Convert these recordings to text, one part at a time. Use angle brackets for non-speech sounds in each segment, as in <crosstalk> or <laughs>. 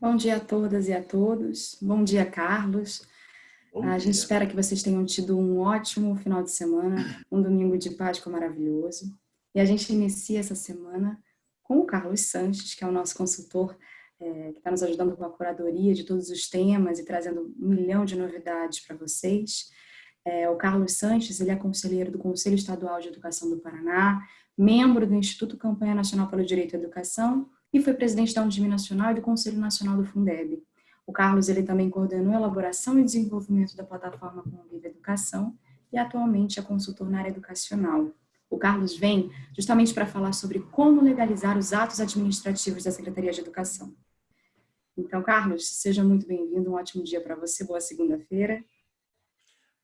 Bom dia a todas e a todos. Bom dia, Carlos. Bom a dia. gente espera que vocês tenham tido um ótimo final de semana, um domingo de Páscoa maravilhoso. E a gente inicia essa semana com o Carlos Sanches, que é o nosso consultor é, que está nos ajudando com a curadoria de todos os temas e trazendo um milhão de novidades para vocês. É, o Carlos Sanches, ele é conselheiro do Conselho Estadual de Educação do Paraná, membro do Instituto Campanha Nacional pelo Direito à Educação e foi presidente da Undime Nacional e do Conselho Nacional do Fundeb. O Carlos ele também coordenou a elaboração e desenvolvimento da plataforma Conviva Educação e atualmente é consultor na área educacional. O Carlos vem justamente para falar sobre como legalizar os atos administrativos da Secretaria de Educação. Então, Carlos, seja muito bem-vindo, um ótimo dia para você, boa segunda-feira.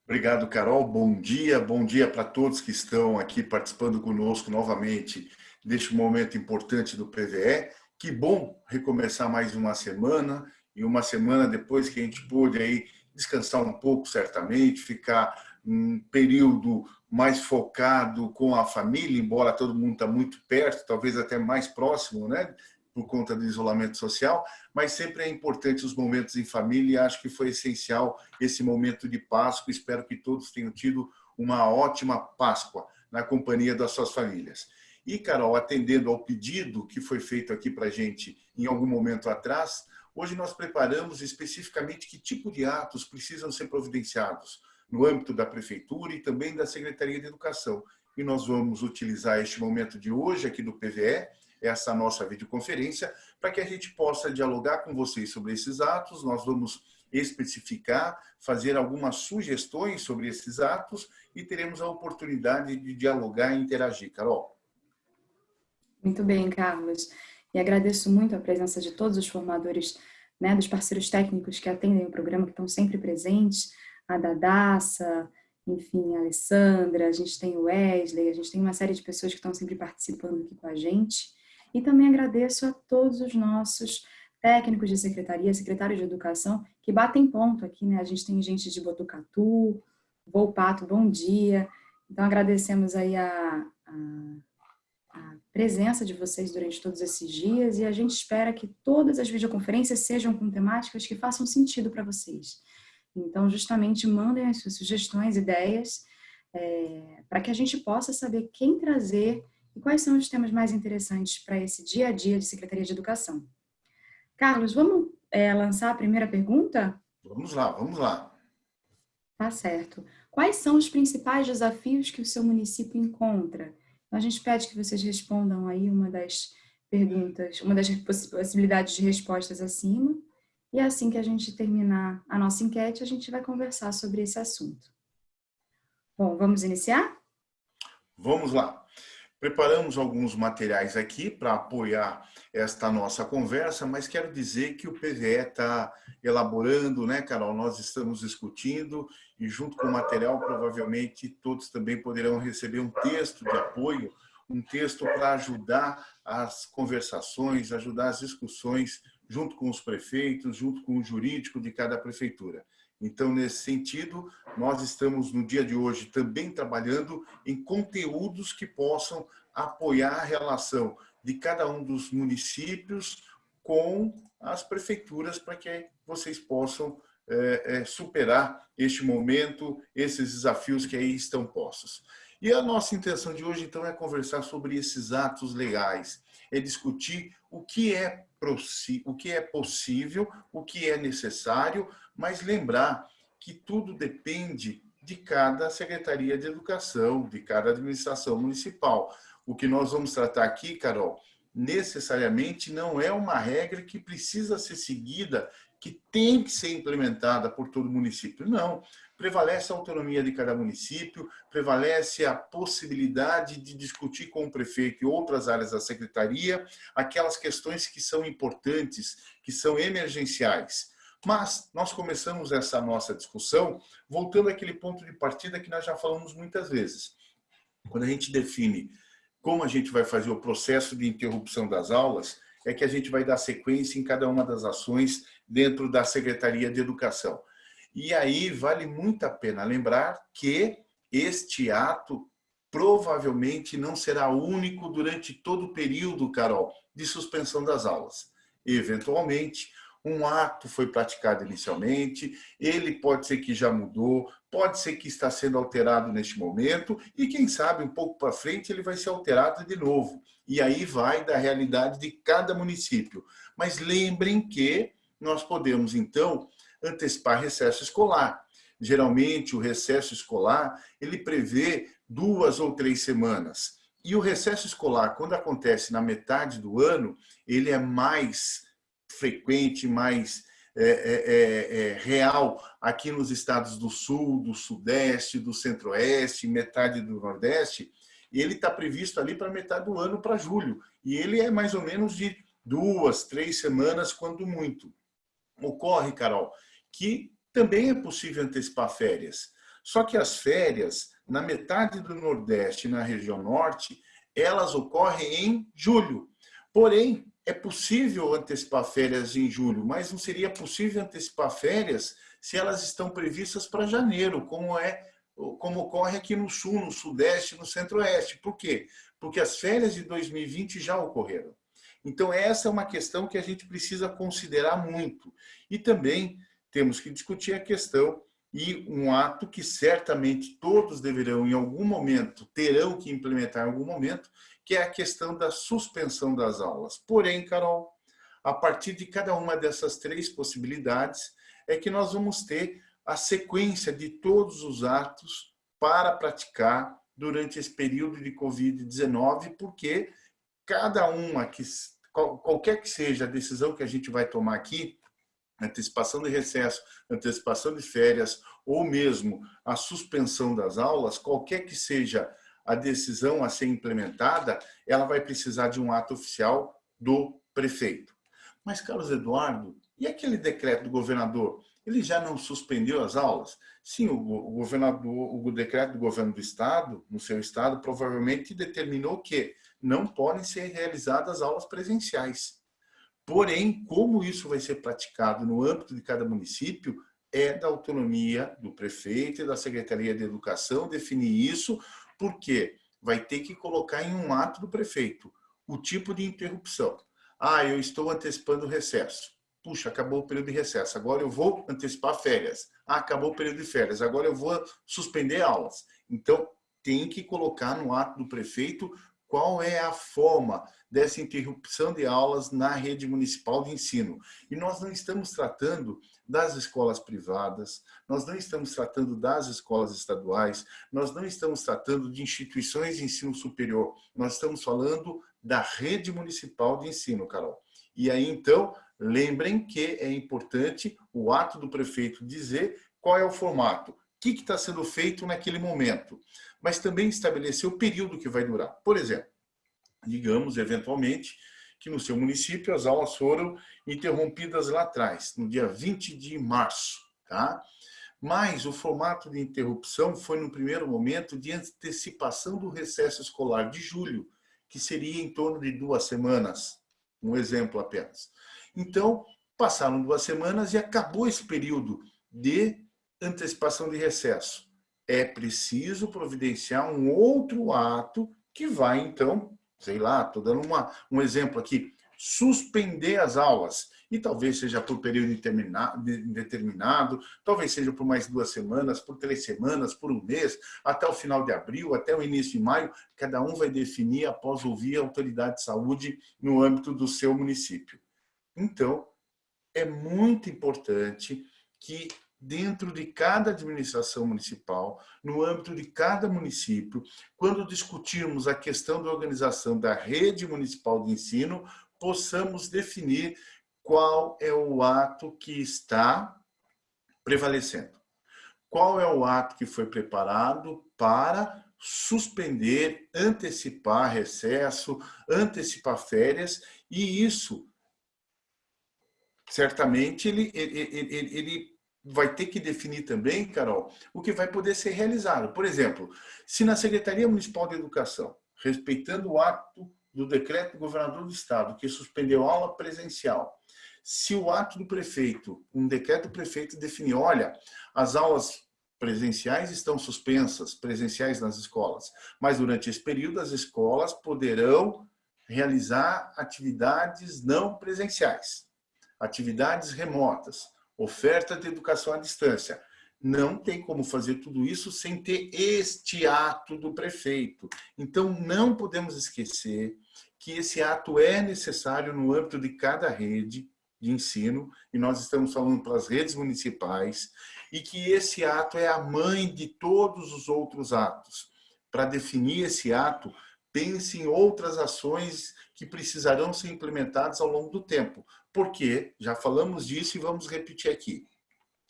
Obrigado, Carol. Bom dia, bom dia para todos que estão aqui participando conosco novamente neste momento importante do PVE. Que bom recomeçar mais uma semana e uma semana depois que a gente pôde aí descansar um pouco, certamente, ficar um período mais focado com a família, embora todo mundo está muito perto, talvez até mais próximo, né? por conta do isolamento social, mas sempre é importante os momentos em família e acho que foi essencial esse momento de Páscoa. Espero que todos tenham tido uma ótima Páscoa na companhia das suas famílias. E, Carol, atendendo ao pedido que foi feito aqui para a gente em algum momento atrás, hoje nós preparamos especificamente que tipo de atos precisam ser providenciados no âmbito da Prefeitura e também da Secretaria de Educação. E nós vamos utilizar este momento de hoje aqui do PVE, essa nossa videoconferência, para que a gente possa dialogar com vocês sobre esses atos. Nós vamos especificar, fazer algumas sugestões sobre esses atos e teremos a oportunidade de dialogar e interagir. Carol. Muito bem, Carlos. E agradeço muito a presença de todos os formadores, né, dos parceiros técnicos que atendem o programa, que estão sempre presentes, a Dadassa, enfim, a Alessandra, a gente tem o Wesley, a gente tem uma série de pessoas que estão sempre participando aqui com a gente. E também agradeço a todos os nossos técnicos de secretaria, secretários de educação, que batem ponto aqui, né? A gente tem gente de Botucatu, Volpato, bom dia. Então, agradecemos aí a a presença de vocês durante todos esses dias e a gente espera que todas as videoconferências sejam com temáticas que façam sentido para vocês. Então, justamente, mandem as suas sugestões, ideias, é, para que a gente possa saber quem trazer e quais são os temas mais interessantes para esse dia a dia de Secretaria de Educação. Carlos, vamos é, lançar a primeira pergunta? Vamos lá, vamos lá. Tá certo. Quais são os principais desafios que o seu município encontra então, a gente pede que vocês respondam aí uma das perguntas, uma das possibilidades de respostas acima, e assim que a gente terminar a nossa enquete, a gente vai conversar sobre esse assunto. Bom, vamos iniciar? Vamos lá. Preparamos alguns materiais aqui para apoiar esta nossa conversa, mas quero dizer que o PVE está elaborando, né, Carol? Nós estamos discutindo e junto com o material, provavelmente, todos também poderão receber um texto de apoio, um texto para ajudar as conversações, ajudar as discussões junto com os prefeitos, junto com o jurídico de cada prefeitura. Então, nesse sentido, nós estamos no dia de hoje também trabalhando em conteúdos que possam apoiar a relação de cada um dos municípios com as prefeituras para que vocês possam é, é, superar este momento, esses desafios que aí estão postos. E a nossa intenção de hoje, então, é conversar sobre esses atos legais, é discutir o que é, o que é possível, o que é necessário, mas lembrar que tudo depende de cada Secretaria de Educação, de cada administração municipal. O que nós vamos tratar aqui, Carol, necessariamente não é uma regra que precisa ser seguida, que tem que ser implementada por todo município. Não, prevalece a autonomia de cada município, prevalece a possibilidade de discutir com o prefeito e outras áreas da secretaria aquelas questões que são importantes, que são emergenciais. Mas nós começamos essa nossa discussão voltando àquele ponto de partida que nós já falamos muitas vezes. Quando a gente define como a gente vai fazer o processo de interrupção das aulas, é que a gente vai dar sequência em cada uma das ações dentro da Secretaria de Educação. E aí vale muito a pena lembrar que este ato provavelmente não será único durante todo o período, Carol, de suspensão das aulas. Eventualmente, um ato foi praticado inicialmente, ele pode ser que já mudou, pode ser que está sendo alterado neste momento, e quem sabe um pouco para frente ele vai ser alterado de novo. E aí vai da realidade de cada município. Mas lembrem que nós podemos, então, antecipar recesso escolar. Geralmente, o recesso escolar, ele prevê duas ou três semanas. E o recesso escolar, quando acontece na metade do ano, ele é mais frequente, mais é, é, é, é, real aqui nos estados do Sul, do Sudeste, do Centro-Oeste, metade do Nordeste, ele está previsto ali para metade do ano, para julho. E ele é mais ou menos de duas, três semanas, quando muito. Ocorre, Carol, que também é possível antecipar férias. Só que as férias, na metade do Nordeste e na região Norte, elas ocorrem em julho. Porém, é possível antecipar férias em julho, mas não seria possível antecipar férias se elas estão previstas para janeiro, como é como ocorre aqui no sul, no sudeste, no centro-oeste. Por quê? Porque as férias de 2020 já ocorreram. Então essa é uma questão que a gente precisa considerar muito. E também temos que discutir a questão e um ato que certamente todos deverão em algum momento, terão que implementar em algum momento, que é a questão da suspensão das aulas. Porém, Carol, a partir de cada uma dessas três possibilidades, é que nós vamos ter a sequência de todos os atos para praticar durante esse período de Covid-19, porque cada uma, que, qualquer que seja a decisão que a gente vai tomar aqui, antecipação de recesso, antecipação de férias, ou mesmo a suspensão das aulas, qualquer que seja a decisão a ser implementada, ela vai precisar de um ato oficial do prefeito. Mas, Carlos Eduardo, e aquele decreto do governador? Ele já não suspendeu as aulas? Sim, o, governador, o decreto do governo do estado, no seu estado, provavelmente determinou que não podem ser realizadas aulas presenciais. Porém, como isso vai ser praticado no âmbito de cada município, é da autonomia do prefeito e da Secretaria de Educação definir isso, porque vai ter que colocar em um ato do prefeito o tipo de interrupção. Ah, eu estou antecipando o recesso. Puxa, acabou o período de recesso, agora eu vou antecipar férias. Ah, acabou o período de férias, agora eu vou suspender aulas. Então, tem que colocar no ato do prefeito qual é a forma dessa interrupção de aulas na rede municipal de ensino. E nós não estamos tratando das escolas privadas, nós não estamos tratando das escolas estaduais, nós não estamos tratando de instituições de ensino superior, nós estamos falando da rede municipal de ensino, Carol. E aí, então, lembrem que é importante o ato do prefeito dizer qual é o formato, o que está sendo feito naquele momento, mas também estabelecer o período que vai durar. Por exemplo, digamos, eventualmente, que no seu município as aulas foram interrompidas lá atrás, no dia 20 de março, tá? Mas o formato de interrupção foi no primeiro momento de antecipação do recesso escolar de julho, que seria em torno de duas semanas, um exemplo apenas. Então, passaram duas semanas e acabou esse período de antecipação de recesso. É preciso providenciar um outro ato que vai, então, sei lá, estou dando uma, um exemplo aqui, suspender as aulas, e talvez seja por período indeterminado, talvez seja por mais duas semanas, por três semanas, por um mês, até o final de abril, até o início de maio, cada um vai definir após ouvir a autoridade de saúde no âmbito do seu município. Então, é muito importante que dentro de cada administração municipal, no âmbito de cada município, quando discutirmos a questão da organização da rede municipal de ensino, possamos definir qual é o ato que está prevalecendo. Qual é o ato que foi preparado para suspender, antecipar recesso, antecipar férias, e isso, certamente, ele, ele, ele, ele vai ter que definir também, Carol, o que vai poder ser realizado. Por exemplo, se na Secretaria Municipal de Educação, respeitando o ato do decreto do governador do estado, que suspendeu aula presencial, se o ato do prefeito, um decreto do prefeito definir, olha, as aulas presenciais estão suspensas, presenciais nas escolas, mas durante esse período as escolas poderão realizar atividades não presenciais. atividades remotas, oferta de educação à distância. Não tem como fazer tudo isso sem ter este ato do prefeito. Então, não podemos esquecer que esse ato é necessário no âmbito de cada rede de ensino, e nós estamos falando para as redes municipais, e que esse ato é a mãe de todos os outros atos. Para definir esse ato, pense em outras ações que precisarão ser implementadas ao longo do tempo. Porque, já falamos disso e vamos repetir aqui.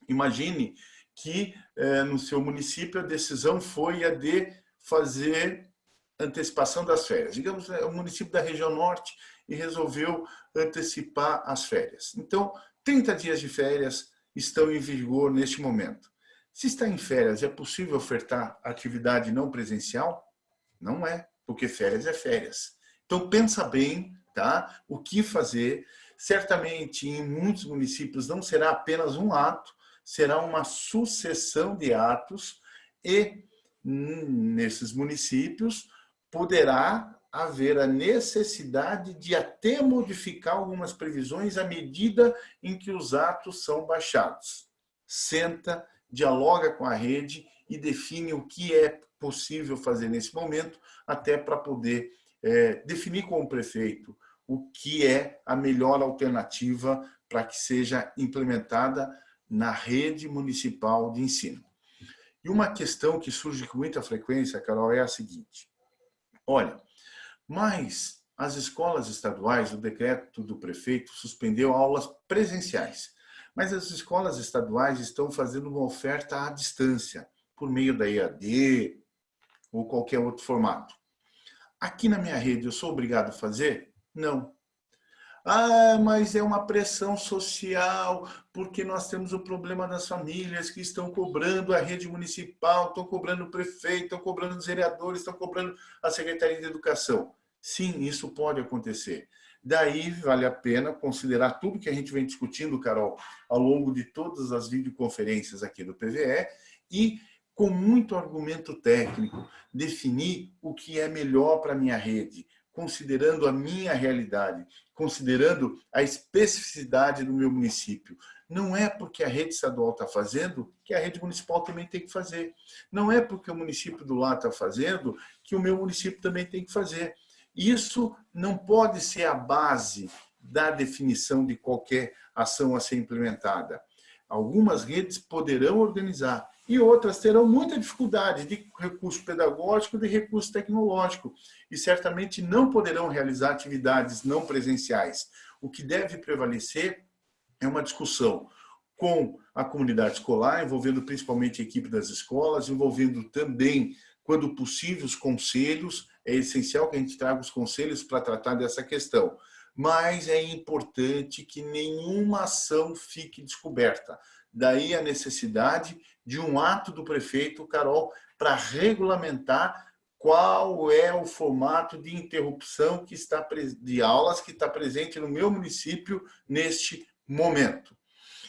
Imagine que eh, no seu município a decisão foi a de fazer antecipação das férias. Digamos, é o município da região norte e resolveu antecipar as férias. Então, 30 dias de férias estão em vigor neste momento. Se está em férias, é possível ofertar atividade não presencial? Não é, porque férias é férias. Então, pensa bem tá? o que fazer. Certamente, em muitos municípios, não será apenas um ato, será uma sucessão de atos e, nesses municípios, poderá haver a necessidade de até modificar algumas previsões à medida em que os atos são baixados. Senta, dialoga com a rede e define o que é possível fazer nesse momento, até para poder é, definir com o prefeito o que é a melhor alternativa para que seja implementada na rede municipal de ensino. E uma questão que surge com muita frequência, Carol, é a seguinte. Olha, mas as escolas estaduais, o decreto do prefeito suspendeu aulas presenciais. Mas as escolas estaduais estão fazendo uma oferta à distância, por meio da EAD ou qualquer outro formato. Aqui na minha rede, eu sou obrigado a fazer? Não. Ah, mas é uma pressão social, porque nós temos o problema das famílias que estão cobrando a rede municipal, estão cobrando o prefeito, estão cobrando os vereadores, estão cobrando a Secretaria de Educação. Sim, isso pode acontecer. Daí vale a pena considerar tudo que a gente vem discutindo, Carol, ao longo de todas as videoconferências aqui do PVE e com muito argumento técnico, definir o que é melhor para a minha rede, considerando a minha realidade, considerando a especificidade do meu município. Não é porque a rede estadual está fazendo que a rede municipal também tem que fazer. Não é porque o município do lado está fazendo que o meu município também tem que fazer. Isso não pode ser a base da definição de qualquer ação a ser implementada. Algumas redes poderão organizar e outras terão muita dificuldade de recurso pedagógico e de recurso tecnológico e certamente não poderão realizar atividades não presenciais. O que deve prevalecer é uma discussão com a comunidade escolar, envolvendo principalmente a equipe das escolas, envolvendo também, quando possível, os conselhos. É essencial que a gente traga os conselhos para tratar dessa questão. Mas é importante que nenhuma ação fique descoberta. Daí a necessidade de um ato do prefeito, Carol, para regulamentar qual é o formato de interrupção que está de aulas que está presente no meu município neste momento.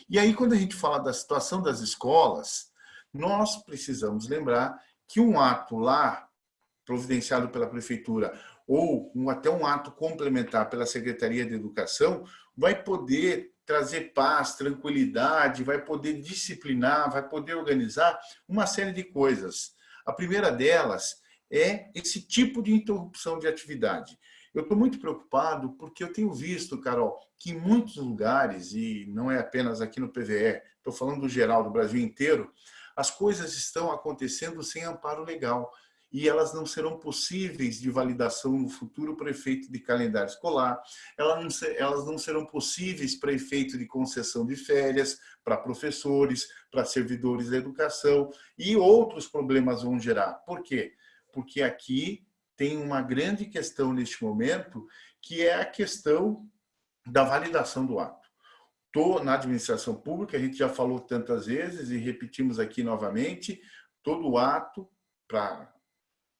E aí, quando a gente fala da situação das escolas, nós precisamos lembrar que um ato lá, providenciado pela prefeitura, ou um, até um ato complementar pela Secretaria de Educação, vai poder trazer paz, tranquilidade, vai poder disciplinar, vai poder organizar uma série de coisas. A primeira delas é esse tipo de interrupção de atividade. Eu estou muito preocupado porque eu tenho visto, Carol, que em muitos lugares, e não é apenas aqui no PVE, estou falando do geral, do Brasil inteiro, as coisas estão acontecendo sem amparo legal e elas não serão possíveis de validação no futuro para efeito de calendário escolar, elas não, serão possíveis para efeito de concessão de férias para professores, para servidores da educação e outros problemas vão gerar. Por quê? Porque aqui tem uma grande questão neste momento, que é a questão da validação do ato. Estou na administração pública, a gente já falou tantas vezes e repetimos aqui novamente, todo ato para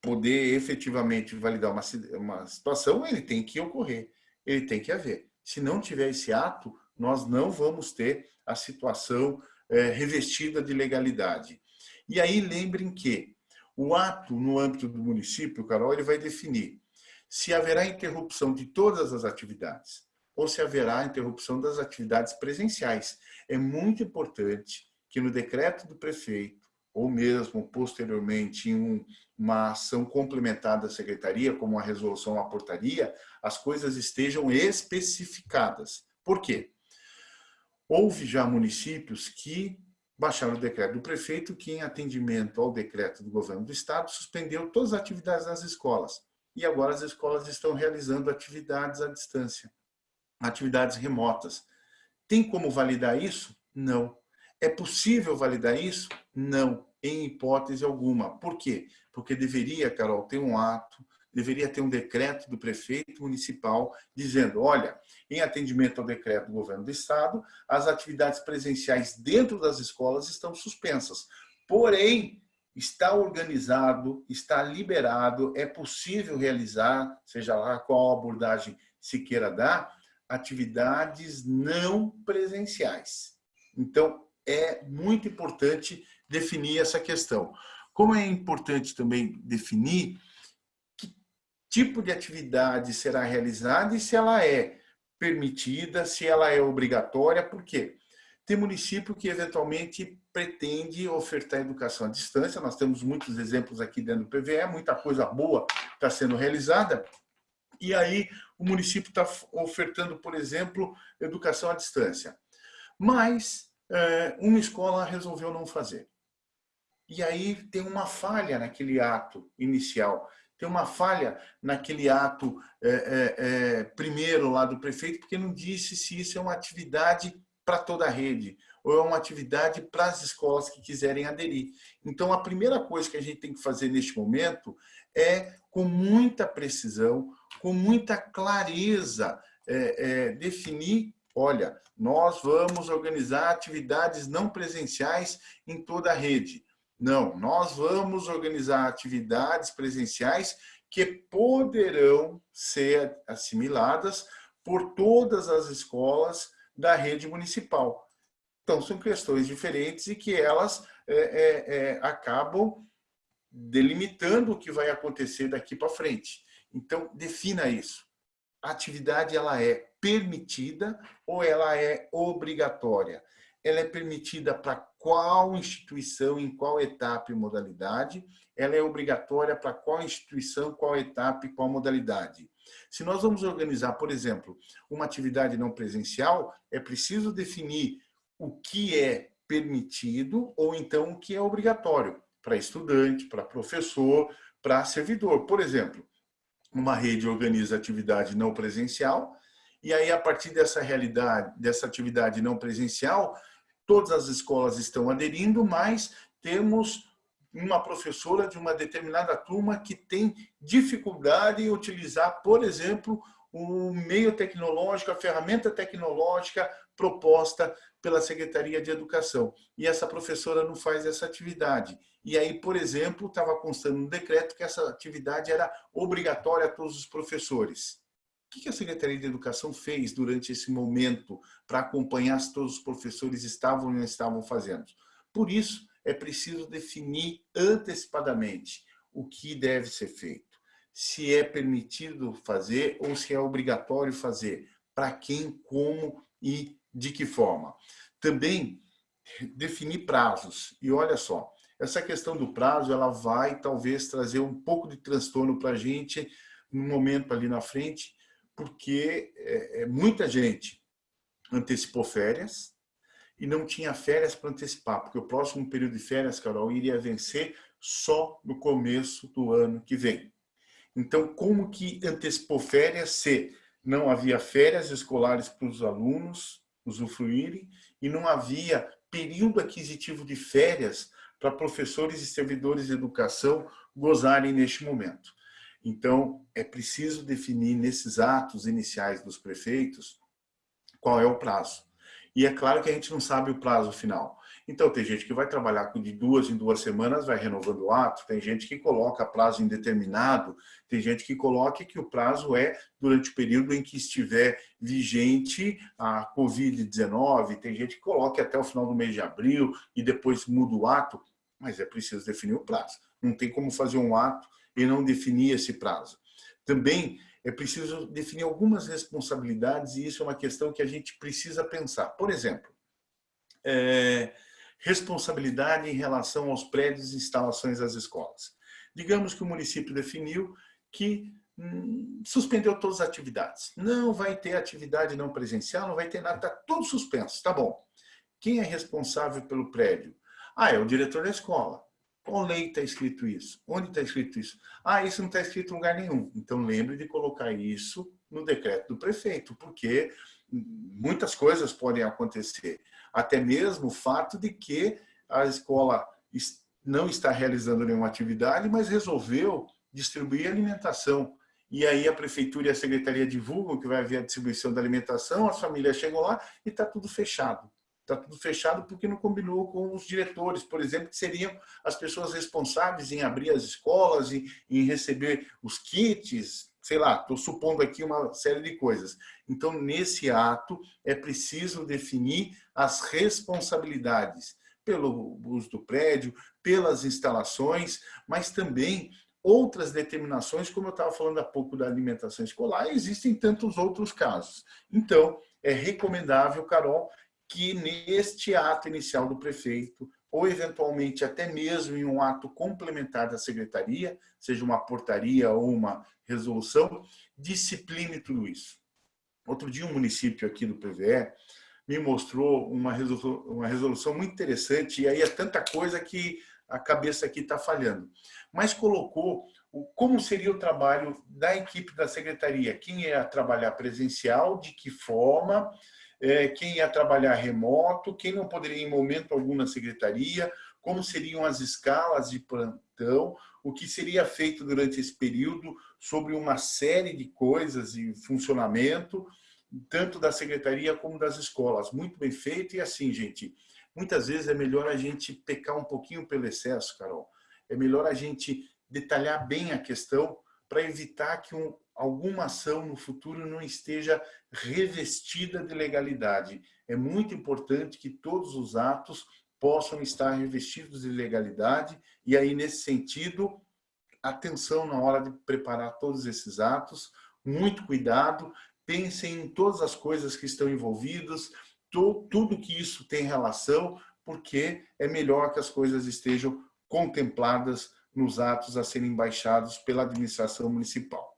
poder efetivamente validar uma, uma situação, ele tem que ocorrer, ele tem que haver. Se não tiver esse ato, nós não vamos ter a situação é, revestida de legalidade. E aí lembrem que o ato no âmbito do município, Carol, ele vai definir se haverá interrupção de todas as atividades, ou se haverá interrupção das atividades presenciais. É muito importante que no decreto do prefeito, ou mesmo posteriormente em um, uma ação complementar da secretaria, como a resolução à portaria, as coisas estejam especificadas. Por quê? Houve já municípios que baixaram o decreto do prefeito que, em atendimento ao decreto do governo do estado, suspendeu todas as atividades nas escolas. E agora as escolas estão realizando atividades à distância, atividades remotas. Tem como validar isso? Não. É possível validar isso? Não, em hipótese alguma. Por quê? Porque deveria, Carol, ter um ato, deveria ter um decreto do prefeito municipal dizendo, olha, em atendimento ao decreto do governo do estado, as atividades presenciais dentro das escolas estão suspensas. Porém, está organizado, está liberado, é possível realizar, seja lá qual abordagem se queira dar, atividades não presenciais. Então, é muito importante definir essa questão. Como é importante também definir que tipo de atividade será realizada e se ela é permitida, se ela é obrigatória, por quê? Tem município que eventualmente pretende ofertar educação à distância, nós temos muitos exemplos aqui dentro do PVE, muita coisa boa está sendo realizada, e aí o município está ofertando, por exemplo, educação à distância. Mas uma escola resolveu não fazer. E aí tem uma falha naquele ato inicial, tem uma falha naquele ato é, é, é, primeiro lá do prefeito, porque não disse se isso é uma atividade para toda a rede, ou é uma atividade para as escolas que quiserem aderir. Então, a primeira coisa que a gente tem que fazer neste momento é, com muita precisão, com muita clareza, é, é, definir olha, nós vamos organizar atividades não presenciais em toda a rede. Não, nós vamos organizar atividades presenciais que poderão ser assimiladas por todas as escolas da rede municipal. Então, são questões diferentes e que elas é, é, é, acabam delimitando o que vai acontecer daqui para frente. Então, defina isso. A atividade ela é permitida ou ela é obrigatória? Ela é permitida para qual instituição, em qual etapa e modalidade? Ela é obrigatória para qual instituição, qual etapa e qual modalidade? Se nós vamos organizar, por exemplo, uma atividade não presencial, é preciso definir o que é permitido ou então o que é obrigatório para estudante, para professor, para servidor. Por exemplo, uma rede organiza atividade não presencial, e aí, a partir dessa realidade, dessa atividade não presencial, todas as escolas estão aderindo, mas temos uma professora de uma determinada turma que tem dificuldade em utilizar, por exemplo, o meio tecnológico, a ferramenta tecnológica proposta pela Secretaria de Educação. E essa professora não faz essa atividade. E aí, por exemplo, estava constando no decreto que essa atividade era obrigatória a todos os professores. O que a Secretaria de Educação fez durante esse momento para acompanhar se todos os professores estavam ou não estavam fazendo? Por isso, é preciso definir antecipadamente o que deve ser feito. Se é permitido fazer ou se é obrigatório fazer. Para quem, como e de que forma. Também definir prazos. E olha só, essa questão do prazo, ela vai talvez trazer um pouco de transtorno para a gente no momento ali na frente, porque é, é, muita gente antecipou férias e não tinha férias para antecipar, porque o próximo período de férias, Carol, iria vencer só no começo do ano que vem. Então, como que antecipou férias se não havia férias escolares para os alunos usufruírem e não havia período aquisitivo de férias para professores e servidores de educação gozarem neste momento. Então, é preciso definir nesses atos iniciais dos prefeitos qual é o prazo. E é claro que a gente não sabe o prazo final. Então, tem gente que vai trabalhar de duas em duas semanas, vai renovando o ato, tem gente que coloca prazo indeterminado, tem gente que coloca que o prazo é durante o período em que estiver vigente a Covid-19, tem gente que coloca até o final do mês de abril e depois muda o ato, mas é preciso definir o prazo. Não tem como fazer um ato e não definir esse prazo. Também é preciso definir algumas responsabilidades e isso é uma questão que a gente precisa pensar. Por exemplo, é, responsabilidade em relação aos prédios e instalações das escolas. Digamos que o município definiu que hum, suspendeu todas as atividades. Não vai ter atividade não presencial, não vai ter nada, está tudo suspenso, tá bom. Quem é responsável pelo prédio? Ah, é o diretor da escola. Lei está escrito isso? Onde está escrito isso? Ah, isso não está escrito em lugar nenhum. Então lembre de colocar isso no decreto do prefeito, porque muitas coisas podem acontecer. Até mesmo o fato de que a escola não está realizando nenhuma atividade, mas resolveu distribuir alimentação. E aí a prefeitura e a secretaria divulgam que vai haver a distribuição da alimentação, as famílias chegam lá e está tudo fechado. Está tudo fechado porque não combinou com os diretores, por exemplo, que seriam as pessoas responsáveis em abrir as escolas, em, em receber os kits, sei lá, estou supondo aqui uma série de coisas. Então, nesse ato, é preciso definir as responsabilidades pelo uso do prédio, pelas instalações, mas também outras determinações, como eu estava falando há pouco da alimentação escolar, existem tantos outros casos. Então, é recomendável, Carol, que neste ato inicial do prefeito, ou eventualmente até mesmo em um ato complementar da secretaria, seja uma portaria ou uma resolução, discipline tudo isso. Outro dia um município aqui do PVE me mostrou uma resolução, uma resolução muito interessante, e aí é tanta coisa que a cabeça aqui está falhando. Mas colocou como seria o trabalho da equipe da secretaria, quem ia trabalhar presencial, de que forma, é, quem ia trabalhar remoto, quem não poderia em momento algum na secretaria, como seriam as escalas de plantão, o que seria feito durante esse período sobre uma série de coisas e funcionamento, tanto da secretaria como das escolas. Muito bem feito e assim, gente, muitas vezes é melhor a gente pecar um pouquinho pelo excesso, Carol. É melhor a gente detalhar bem a questão para evitar que um, alguma ação no futuro não esteja revestida de legalidade. É muito importante que todos os atos possam estar revestidos de legalidade e aí, nesse sentido, atenção na hora de preparar todos esses atos, muito cuidado, pensem em todas as coisas que estão envolvidas, tudo que isso tem relação, porque é melhor que as coisas estejam contempladas nos atos a serem baixados pela administração municipal.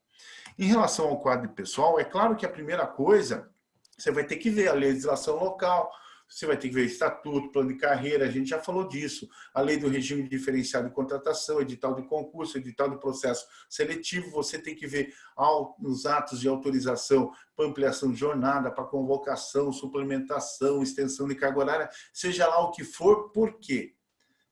Em relação ao quadro pessoal, é claro que a primeira coisa, você vai ter que ver a legislação local, você vai ter que ver estatuto, plano de carreira, a gente já falou disso, a lei do regime diferenciado de contratação, edital de concurso, edital de processo seletivo, você tem que ver os atos de autorização para ampliação de jornada, para convocação, suplementação, extensão de carga horária, seja lá o que for, por quê?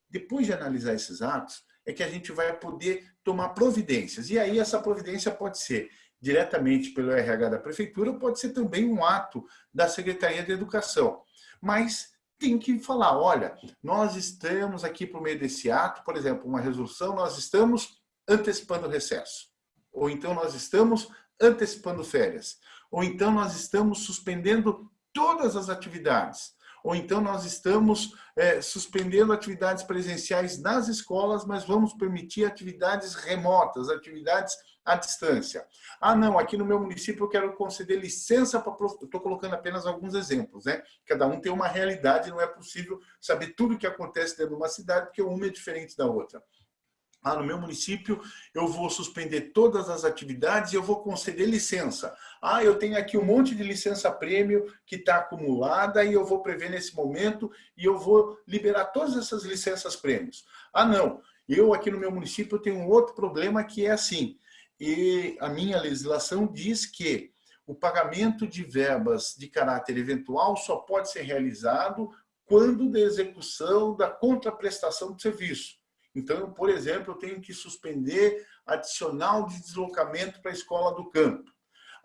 Depois de analisar esses atos, é que a gente vai poder tomar providências. E aí essa providência pode ser diretamente pelo RH da Prefeitura, pode ser também um ato da Secretaria de Educação. Mas tem que falar, olha, nós estamos aqui por meio desse ato, por exemplo, uma resolução, nós estamos antecipando o recesso. Ou então nós estamos antecipando férias. Ou então nós estamos suspendendo todas as atividades ou então nós estamos é, suspendendo atividades presenciais nas escolas, mas vamos permitir atividades remotas, atividades à distância. Ah, não, aqui no meu município eu quero conceder licença para... Estou colocando apenas alguns exemplos, né? Cada um tem uma realidade, não é possível saber tudo o que acontece dentro de uma cidade, porque uma é diferente da outra ah, no meu município eu vou suspender todas as atividades e eu vou conceder licença. Ah, eu tenho aqui um monte de licença prêmio que está acumulada e eu vou prever nesse momento e eu vou liberar todas essas licenças prêmios. Ah, não, eu aqui no meu município tenho um outro problema que é assim, e a minha legislação diz que o pagamento de verbas de caráter eventual só pode ser realizado quando da execução da contraprestação do serviço. Então, por exemplo, eu tenho que suspender adicional de deslocamento para a escola do campo.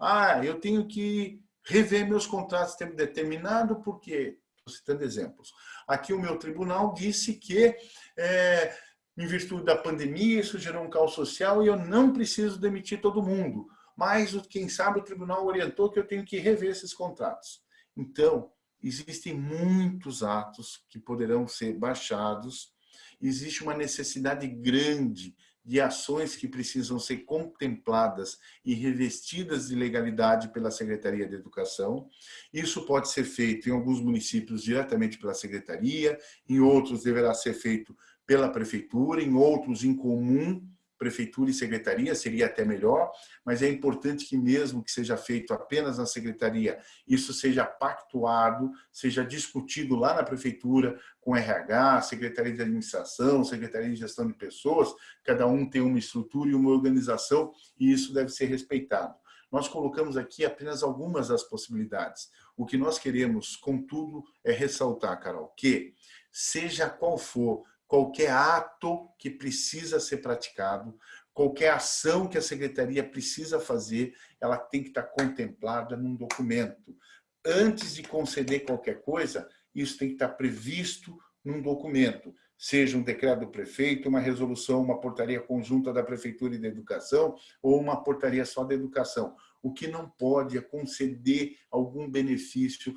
Ah, eu tenho que rever meus contratos tempo determinado, porque, estou citando exemplos, aqui o meu tribunal disse que, é, em virtude da pandemia, isso gerou um caos social e eu não preciso demitir todo mundo. Mas, quem sabe, o tribunal orientou que eu tenho que rever esses contratos. Então, existem muitos atos que poderão ser baixados existe uma necessidade grande de ações que precisam ser contempladas e revestidas de legalidade pela Secretaria de Educação. Isso pode ser feito em alguns municípios diretamente pela Secretaria, em outros deverá ser feito pela Prefeitura, em outros em comum prefeitura e secretaria, seria até melhor, mas é importante que mesmo que seja feito apenas na secretaria, isso seja pactuado, seja discutido lá na prefeitura, com RH, secretaria de administração, secretaria de gestão de pessoas, cada um tem uma estrutura e uma organização e isso deve ser respeitado. Nós colocamos aqui apenas algumas das possibilidades. O que nós queremos, contudo, é ressaltar, Carol, que seja qual for qualquer ato que precisa ser praticado, qualquer ação que a secretaria precisa fazer, ela tem que estar contemplada num documento. Antes de conceder qualquer coisa, isso tem que estar previsto num documento, seja um decreto do prefeito, uma resolução, uma portaria conjunta da Prefeitura e da Educação, ou uma portaria só da Educação. O que não pode é conceder algum benefício,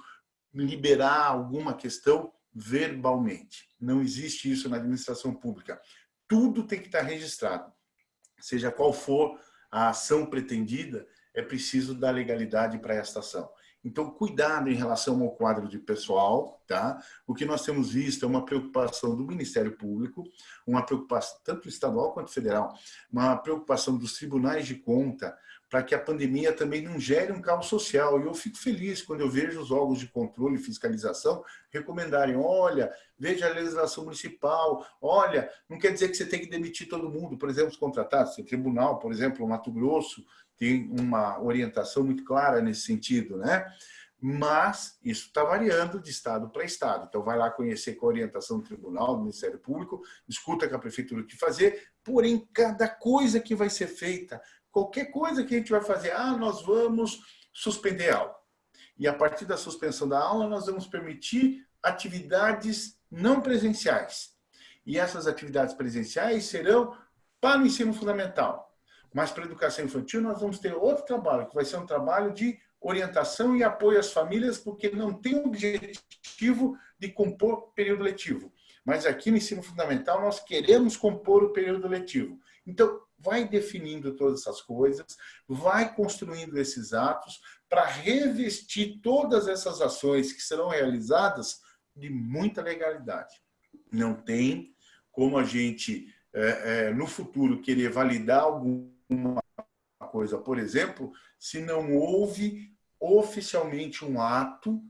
liberar alguma questão verbalmente. Não existe isso na administração pública. Tudo tem que estar registrado. Seja qual for a ação pretendida, é preciso dar legalidade para esta ação. Então, cuidado em relação ao quadro de pessoal, tá? O que nós temos visto é uma preocupação do Ministério Público, uma preocupação tanto estadual quanto federal, uma preocupação dos tribunais de conta para que a pandemia também não gere um caos social. E eu fico feliz quando eu vejo os órgãos de controle e fiscalização recomendarem, olha, veja a legislação municipal, olha, não quer dizer que você tem que demitir todo mundo, por exemplo, os contratados, o tribunal, por exemplo, o Mato Grosso tem uma orientação muito clara nesse sentido, né? Mas isso está variando de estado para estado. Então, vai lá conhecer com a orientação do tribunal, do Ministério Público, escuta com a prefeitura o que fazer, porém, cada coisa que vai ser feita qualquer coisa que a gente vai fazer, ah, nós vamos suspender a aula. E a partir da suspensão da aula, nós vamos permitir atividades não presenciais. E essas atividades presenciais serão para o ensino fundamental. Mas para a educação infantil, nós vamos ter outro trabalho, que vai ser um trabalho de orientação e apoio às famílias, porque não tem o objetivo de compor período letivo. Mas aqui no ensino fundamental, nós queremos compor o período letivo. Então, vai definindo todas essas coisas, vai construindo esses atos para revestir todas essas ações que serão realizadas de muita legalidade. Não tem como a gente, é, é, no futuro, querer validar alguma coisa, por exemplo, se não houve oficialmente um ato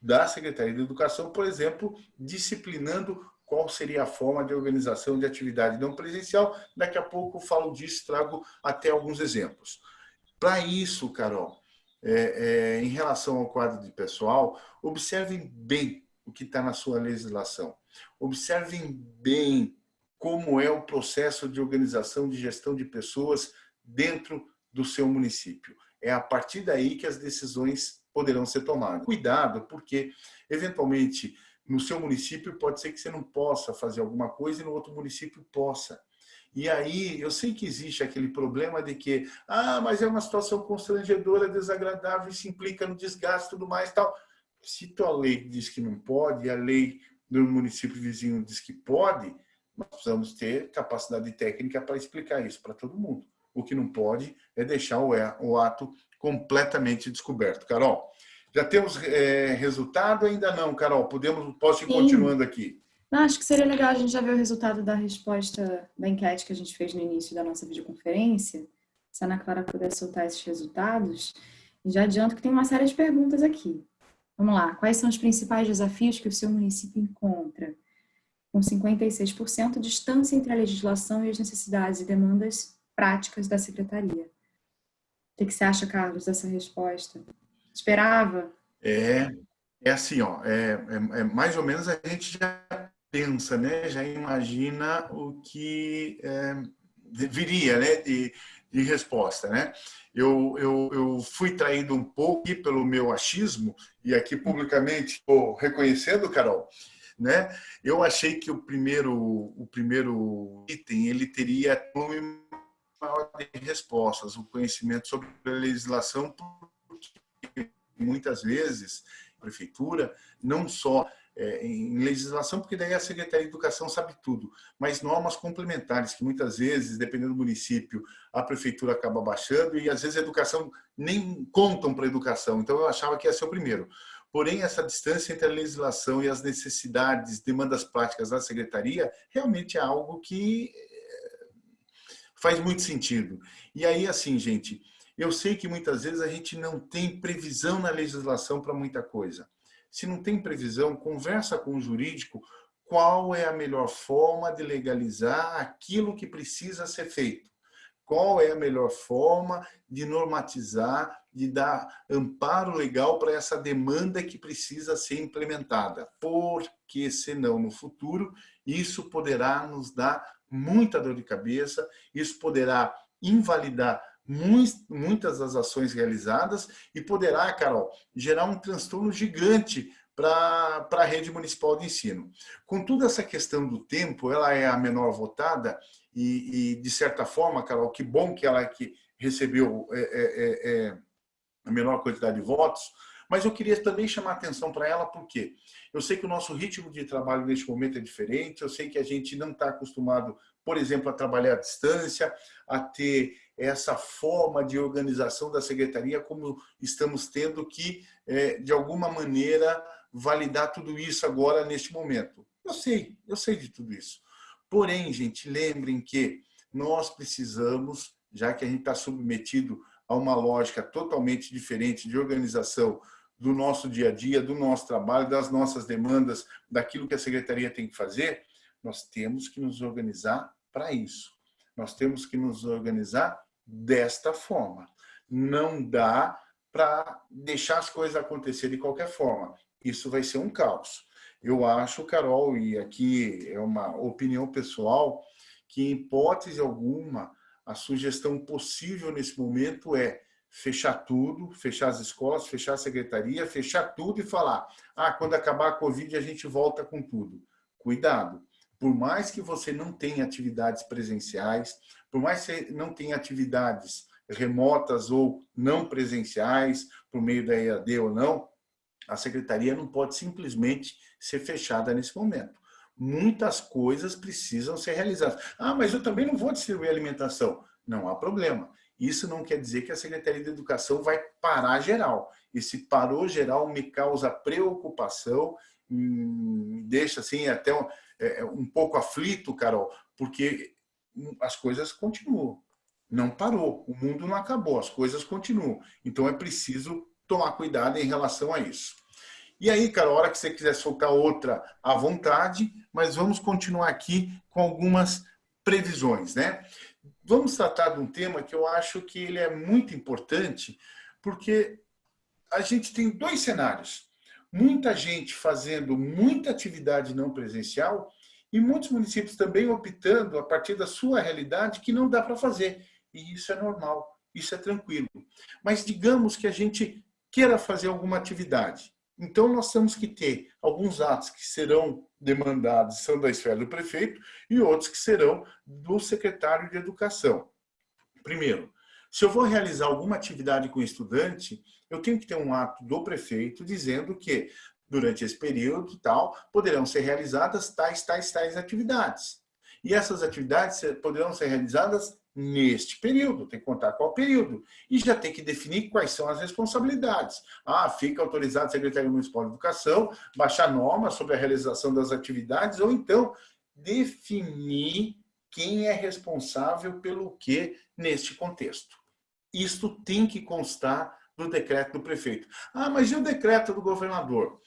da Secretaria de Educação, por exemplo, disciplinando qual seria a forma de organização de atividade não presencial. Daqui a pouco eu falo disso, trago até alguns exemplos. Para isso, Carol, é, é, em relação ao quadro de pessoal, observem bem o que está na sua legislação. Observem bem como é o processo de organização de gestão de pessoas dentro do seu município. É a partir daí que as decisões poderão ser tomadas. Cuidado, porque, eventualmente, no seu município pode ser que você não possa fazer alguma coisa e no outro município possa. E aí, eu sei que existe aquele problema de que, ah, mas é uma situação constrangedora, desagradável, isso implica no desgaste e tudo mais tal. Se tua lei diz que não pode e a lei do município vizinho diz que pode, nós precisamos ter capacidade técnica para explicar isso para todo mundo. O que não pode é deixar o ato completamente descoberto. Carol, já temos é, resultado? Ainda não, Carol? Podemos, posso ir Sim. continuando aqui? Não, acho que seria legal a gente já ver o resultado da resposta da enquete que a gente fez no início da nossa videoconferência. Se a Ana Clara puder soltar esses resultados. Já adianto que tem uma série de perguntas aqui. Vamos lá. Quais são os principais desafios que o seu município encontra? Com 56%, distância entre a legislação e as necessidades e demandas práticas da secretaria. O que você acha, Carlos, dessa resposta? Esperava? É, é assim, ó, é, é, é, mais ou menos a gente já pensa, né? Já imagina o que é, viria, né? De, de resposta, né? Eu, eu, eu fui traído um pouco pelo meu achismo e aqui publicamente estou reconhecendo, Carol, né? Eu achei que o primeiro o primeiro item ele teria maior de respostas, o conhecimento sobre a legislação muitas vezes, a prefeitura, não só é, em legislação, porque daí a Secretaria de Educação sabe tudo, mas normas complementares, que muitas vezes, dependendo do município, a prefeitura acaba baixando e às vezes a educação nem contam para a educação, então eu achava que ia ser o primeiro. Porém, essa distância entre a legislação e as necessidades, demandas práticas da secretaria, realmente é algo que eh, faz muito sentido. E aí, assim, gente, eu sei que muitas vezes a gente não tem previsão na legislação para muita coisa. Se não tem previsão, conversa com o jurídico qual é a melhor forma de legalizar aquilo que precisa ser feito. Qual é a melhor forma de normatizar, de dar amparo legal para essa demanda que precisa ser implementada. Porque, senão, no futuro, isso poderá nos dar muita dor de cabeça, isso poderá invalidar muitas das ações realizadas e poderá, Carol, gerar um transtorno gigante para a rede municipal de ensino. Contudo, essa questão do tempo, ela é a menor votada e, e de certa forma, Carol, que bom que ela que recebeu é, é, é, é a menor quantidade de votos, mas eu queria também chamar atenção para ela, porque eu sei que o nosso ritmo de trabalho neste momento é diferente, eu sei que a gente não está acostumado, por exemplo, a trabalhar à distância, a ter essa forma de organização da secretaria como estamos tendo que, é, de alguma maneira, validar tudo isso agora, neste momento. Eu sei, eu sei de tudo isso. Porém, gente, lembrem que nós precisamos, já que a gente está submetido a uma lógica totalmente diferente de organização do nosso dia a dia, do nosso trabalho, das nossas demandas, daquilo que a secretaria tem que fazer, nós temos que nos organizar para isso. Nós temos que nos organizar desta forma. Não dá para deixar as coisas acontecer de qualquer forma. Isso vai ser um caos. Eu acho, Carol, e aqui é uma opinião pessoal, que em hipótese alguma a sugestão possível nesse momento é fechar tudo, fechar as escolas, fechar a secretaria, fechar tudo e falar, ah, quando acabar a Covid a gente volta com tudo. Cuidado, por mais que você não tenha atividades presenciais, por mais que você não tenha atividades remotas ou não presenciais, por meio da EAD ou não, a secretaria não pode simplesmente ser fechada nesse momento muitas coisas precisam ser realizadas. Ah, mas eu também não vou distribuir alimentação. Não há problema. Isso não quer dizer que a Secretaria de Educação vai parar geral. Esse parou geral me causa preocupação, me deixa assim até é, um pouco aflito, Carol, porque as coisas continuam. Não parou, o mundo não acabou, as coisas continuam. Então é preciso tomar cuidado em relação a isso. E aí, cara, a hora que você quiser soltar outra à vontade, mas vamos continuar aqui com algumas previsões, né? Vamos tratar de um tema que eu acho que ele é muito importante, porque a gente tem dois cenários. Muita gente fazendo muita atividade não presencial e muitos municípios também optando, a partir da sua realidade, que não dá para fazer. E isso é normal, isso é tranquilo. Mas digamos que a gente queira fazer alguma atividade então, nós temos que ter alguns atos que serão demandados, são da esfera do prefeito, e outros que serão do secretário de Educação. Primeiro, se eu vou realizar alguma atividade com estudante, eu tenho que ter um ato do prefeito dizendo que, durante esse período tal, poderão ser realizadas tais, tais, tais atividades. E essas atividades poderão ser realizadas neste período, tem que contar qual período. E já tem que definir quais são as responsabilidades. Ah, fica autorizado o Secretaria Municipal de Educação baixar normas sobre a realização das atividades ou então definir quem é responsável pelo que neste contexto. Isto tem que constar no decreto do prefeito. Ah, mas e o decreto do governador?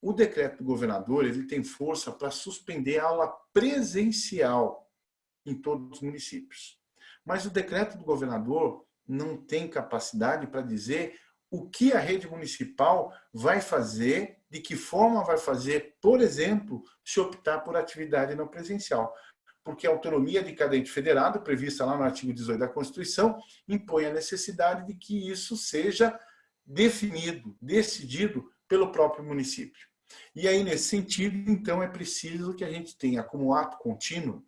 O decreto do governador ele tem força para suspender a aula presencial em todos os municípios. Mas o decreto do governador não tem capacidade para dizer o que a rede municipal vai fazer, de que forma vai fazer, por exemplo, se optar por atividade não presencial. Porque a autonomia de cada ente federado, prevista lá no artigo 18 da Constituição, impõe a necessidade de que isso seja definido, decidido pelo próprio município. E aí, nesse sentido, então, é preciso que a gente tenha como ato contínuo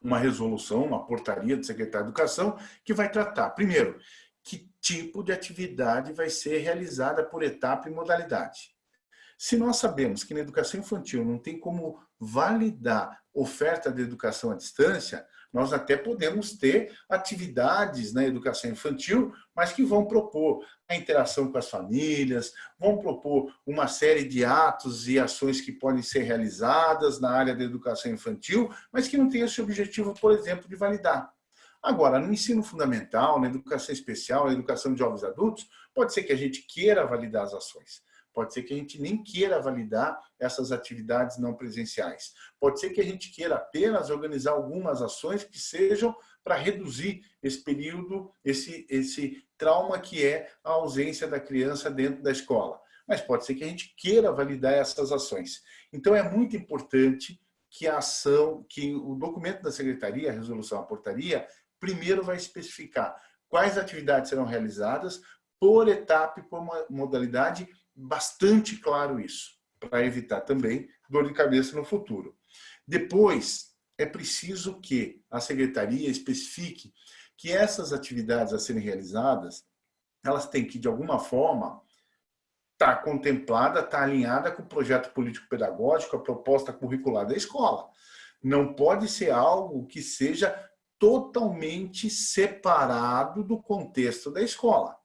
uma resolução, uma portaria do secretário de Educação, que vai tratar, primeiro, que tipo de atividade vai ser realizada por etapa e modalidade. Se nós sabemos que na educação infantil não tem como validar oferta de educação à distância, nós até podemos ter atividades na educação infantil, mas que vão propor a interação com as famílias, vão propor uma série de atos e ações que podem ser realizadas na área da educação infantil, mas que não tem esse objetivo, por exemplo, de validar. Agora, no ensino fundamental, na educação especial, na educação de jovens adultos, pode ser que a gente queira validar as ações. Pode ser que a gente nem queira validar essas atividades não presenciais. Pode ser que a gente queira apenas organizar algumas ações que sejam para reduzir esse período, esse, esse trauma que é a ausência da criança dentro da escola. Mas pode ser que a gente queira validar essas ações. Então é muito importante que a ação, que o documento da secretaria, a resolução, a portaria, primeiro vai especificar quais atividades serão realizadas por etapa e por modalidade bastante claro isso, para evitar também dor de cabeça no futuro. Depois, é preciso que a secretaria especifique que essas atividades a serem realizadas, elas têm que, de alguma forma, estar tá contemplada, estar tá alinhada com o projeto político-pedagógico, a proposta curricular da escola. Não pode ser algo que seja totalmente separado do contexto da escola.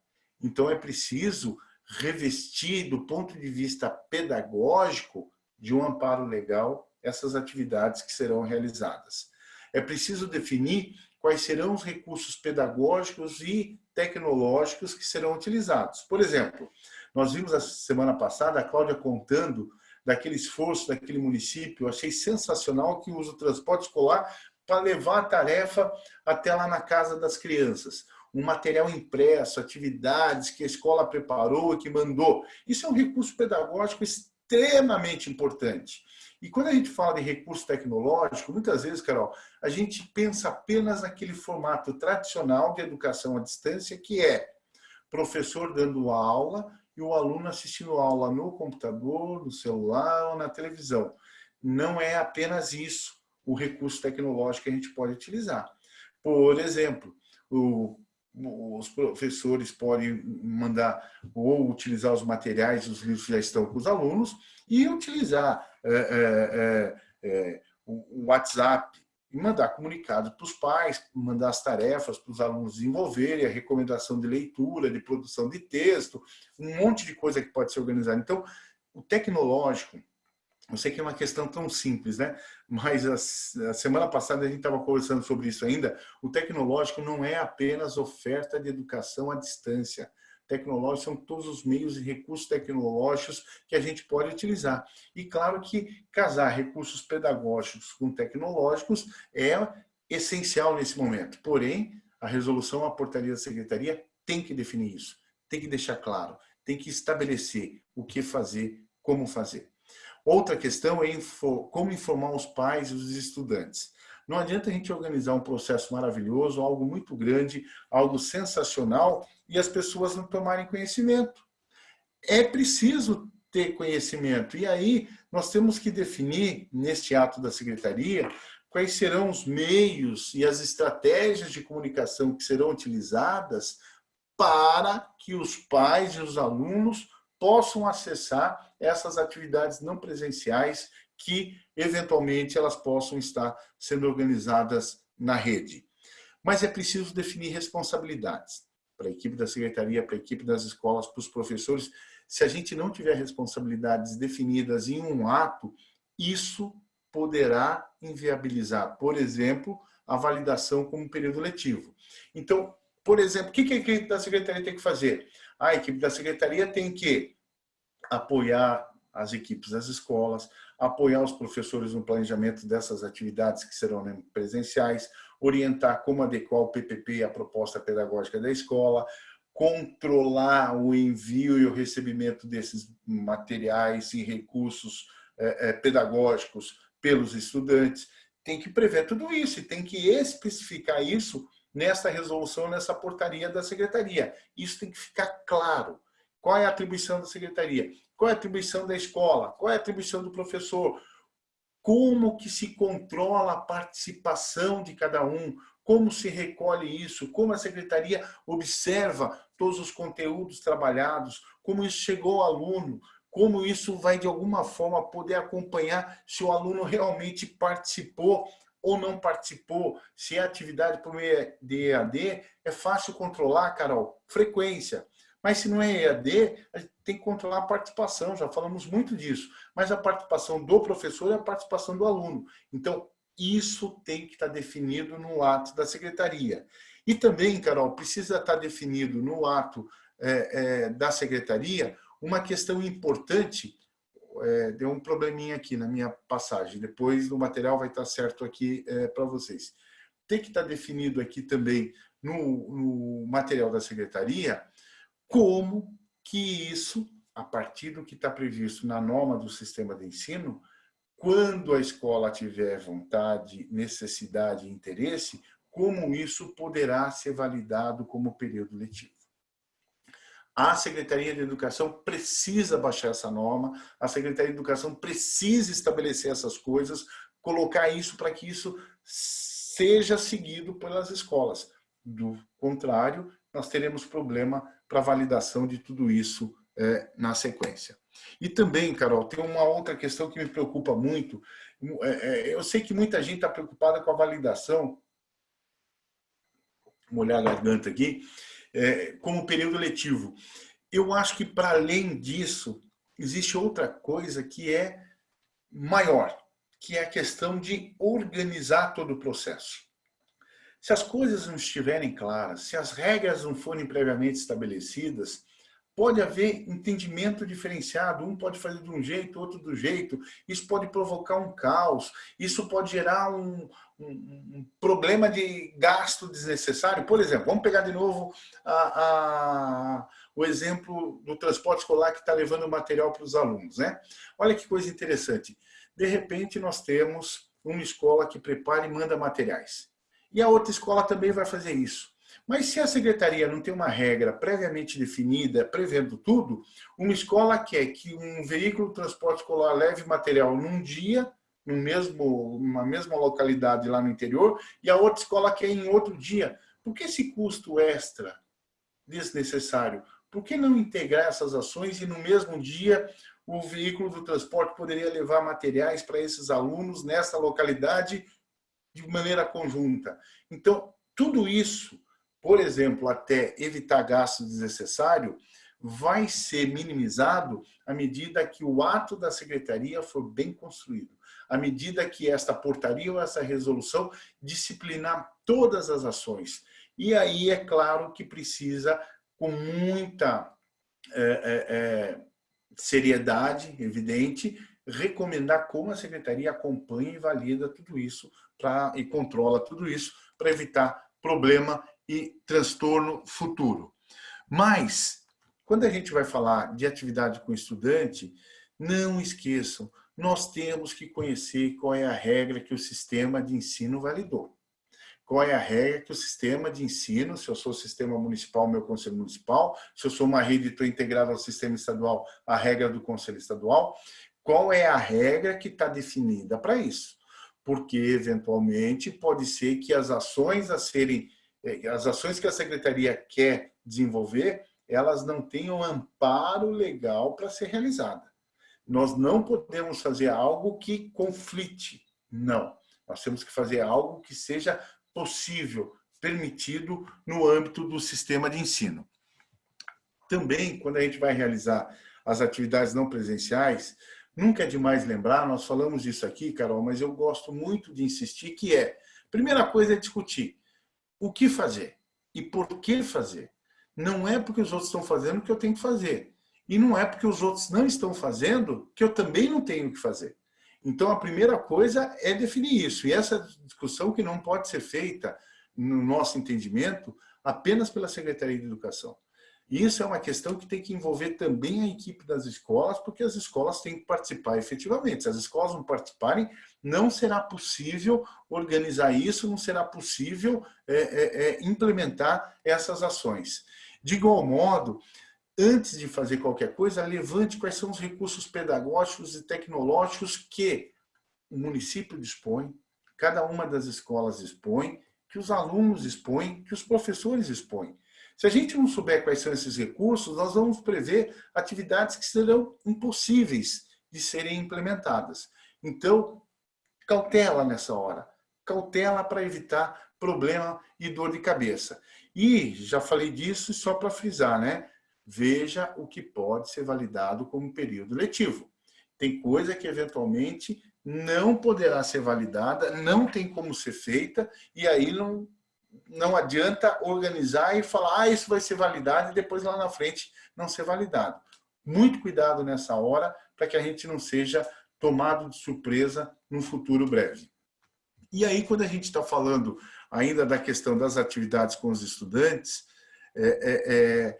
Então, é preciso revestir, do ponto de vista pedagógico, de um amparo legal, essas atividades que serão realizadas. É preciso definir quais serão os recursos pedagógicos e tecnológicos que serão utilizados. Por exemplo, nós vimos a semana passada a Cláudia contando daquele esforço daquele município, eu achei sensacional que usa o transporte escolar para levar a tarefa até lá na casa das crianças um material impresso, atividades que a escola preparou que mandou. Isso é um recurso pedagógico extremamente importante. E quando a gente fala de recurso tecnológico, muitas vezes, Carol, a gente pensa apenas naquele formato tradicional de educação à distância, que é professor dando aula e o aluno assistindo aula no computador, no celular ou na televisão. Não é apenas isso o recurso tecnológico que a gente pode utilizar. Por exemplo, o os professores podem mandar ou utilizar os materiais, os livros já estão com os alunos, e utilizar é, é, é, o WhatsApp, e mandar comunicado para os pais, mandar as tarefas para os alunos desenvolverem, a recomendação de leitura, de produção de texto, um monte de coisa que pode ser organizada. Então, o tecnológico, eu sei que é uma questão tão simples, né? Mas a, a semana passada a gente estava conversando sobre isso ainda. O tecnológico não é apenas oferta de educação à distância. Tecnológico são todos os meios e recursos tecnológicos que a gente pode utilizar. E claro que casar recursos pedagógicos com tecnológicos é essencial nesse momento. Porém, a resolução, a portaria da secretaria tem que definir isso, tem que deixar claro, tem que estabelecer o que fazer, como fazer. Outra questão é como informar os pais e os estudantes. Não adianta a gente organizar um processo maravilhoso, algo muito grande, algo sensacional, e as pessoas não tomarem conhecimento. É preciso ter conhecimento. E aí nós temos que definir, neste ato da secretaria, quais serão os meios e as estratégias de comunicação que serão utilizadas para que os pais e os alunos possam acessar essas atividades não presenciais que, eventualmente, elas possam estar sendo organizadas na rede. Mas é preciso definir responsabilidades para a equipe da secretaria, para a equipe das escolas, para os professores. Se a gente não tiver responsabilidades definidas em um ato, isso poderá inviabilizar, por exemplo, a validação como período letivo. Então, por exemplo, o que a equipe da secretaria tem que fazer? A equipe da secretaria tem que apoiar as equipes das escolas, apoiar os professores no planejamento dessas atividades que serão né, presenciais, orientar como adequar o PPP a proposta pedagógica da escola, controlar o envio e o recebimento desses materiais e recursos é, é, pedagógicos pelos estudantes. Tem que prever tudo isso e tem que especificar isso nessa resolução, nessa portaria da secretaria. Isso tem que ficar claro. Qual é a atribuição da secretaria? Qual é a atribuição da escola? Qual é a atribuição do professor? Como que se controla a participação de cada um? Como se recolhe isso? Como a secretaria observa todos os conteúdos trabalhados? Como isso chegou ao aluno? como isso vai, de alguma forma, poder acompanhar se o aluno realmente participou ou não participou, se é atividade por de EAD, é fácil controlar, Carol, frequência. Mas se não é EAD, a gente tem que controlar a participação, já falamos muito disso. Mas a participação do professor é a participação do aluno. Então, isso tem que estar definido no ato da secretaria. E também, Carol, precisa estar definido no ato é, é, da secretaria uma questão importante, é, deu um probleminha aqui na minha passagem, depois o material vai estar certo aqui é, para vocês. Tem que estar definido aqui também no, no material da secretaria como que isso, a partir do que está previsto na norma do sistema de ensino, quando a escola tiver vontade, necessidade e interesse, como isso poderá ser validado como período letivo. A Secretaria de Educação precisa baixar essa norma, a Secretaria de Educação precisa estabelecer essas coisas, colocar isso para que isso seja seguido pelas escolas. Do contrário, nós teremos problema para validação de tudo isso é, na sequência. E também, Carol, tem uma outra questão que me preocupa muito. É, é, eu sei que muita gente está preocupada com a validação, molhar a garganta aqui, é, como período letivo. Eu acho que, para além disso, existe outra coisa que é maior, que é a questão de organizar todo o processo. Se as coisas não estiverem claras, se as regras não forem previamente estabelecidas, pode haver entendimento diferenciado, um pode fazer de um jeito, outro do jeito, isso pode provocar um caos, isso pode gerar um, um, um problema de gasto desnecessário. Por exemplo, vamos pegar de novo a, a, o exemplo do transporte escolar que está levando material para os alunos. Né? Olha que coisa interessante. De repente, nós temos uma escola que prepara e manda materiais. E a outra escola também vai fazer isso. Mas se a secretaria não tem uma regra previamente definida, prevendo tudo, uma escola quer que um veículo de transporte escolar leve material num dia, no mesmo, numa mesma localidade lá no interior, e a outra escola quer em outro dia. Por que esse custo extra desnecessário? Por que não integrar essas ações e no mesmo dia o veículo do transporte poderia levar materiais para esses alunos nessa localidade de maneira conjunta? Então, tudo isso por exemplo, até evitar gasto desnecessário, vai ser minimizado à medida que o ato da secretaria for bem construído, à medida que esta portaria ou essa resolução disciplinar todas as ações. E aí é claro que precisa, com muita é, é, é, seriedade, evidente, recomendar como a secretaria acompanha e valida tudo isso pra, e controla tudo isso para evitar problema e transtorno futuro. Mas, quando a gente vai falar de atividade com estudante, não esqueçam, nós temos que conhecer qual é a regra que o sistema de ensino validou. Qual é a regra que o sistema de ensino, se eu sou sistema municipal, meu conselho municipal, se eu sou uma rede estou integrada ao sistema estadual, a regra do conselho estadual, qual é a regra que está definida para isso? Porque, eventualmente, pode ser que as ações a serem as ações que a secretaria quer desenvolver, elas não tenham amparo legal para ser realizada. Nós não podemos fazer algo que conflite, não. Nós temos que fazer algo que seja possível, permitido no âmbito do sistema de ensino. Também, quando a gente vai realizar as atividades não presenciais, nunca é demais lembrar, nós falamos disso aqui, Carol, mas eu gosto muito de insistir, que é, primeira coisa é discutir o que fazer e por que fazer. Não é porque os outros estão fazendo que eu tenho que fazer. E não é porque os outros não estão fazendo que eu também não tenho que fazer. Então, a primeira coisa é definir isso. E essa discussão que não pode ser feita, no nosso entendimento, apenas pela Secretaria de Educação. Isso é uma questão que tem que envolver também a equipe das escolas, porque as escolas têm que participar efetivamente. Se as escolas não participarem, não será possível organizar isso, não será possível é, é, é, implementar essas ações. De igual modo, antes de fazer qualquer coisa, levante quais são os recursos pedagógicos e tecnológicos que o município dispõe, cada uma das escolas dispõe, que os alunos expõem, que os professores expõem. Se a gente não souber quais são esses recursos, nós vamos prever atividades que serão impossíveis de serem implementadas. Então, cautela nessa hora. Cautela para evitar problema e dor de cabeça. E, já falei disso, só para frisar, né? Veja o que pode ser validado como período letivo. Tem coisa que, eventualmente, não poderá ser validada, não tem como ser feita, e aí não, não adianta organizar e falar, ah, isso vai ser validado, e depois lá na frente não ser validado. Muito cuidado nessa hora, para que a gente não seja tomado de surpresa no futuro breve. E aí, quando a gente está falando ainda da questão das atividades com os estudantes, é, é, é,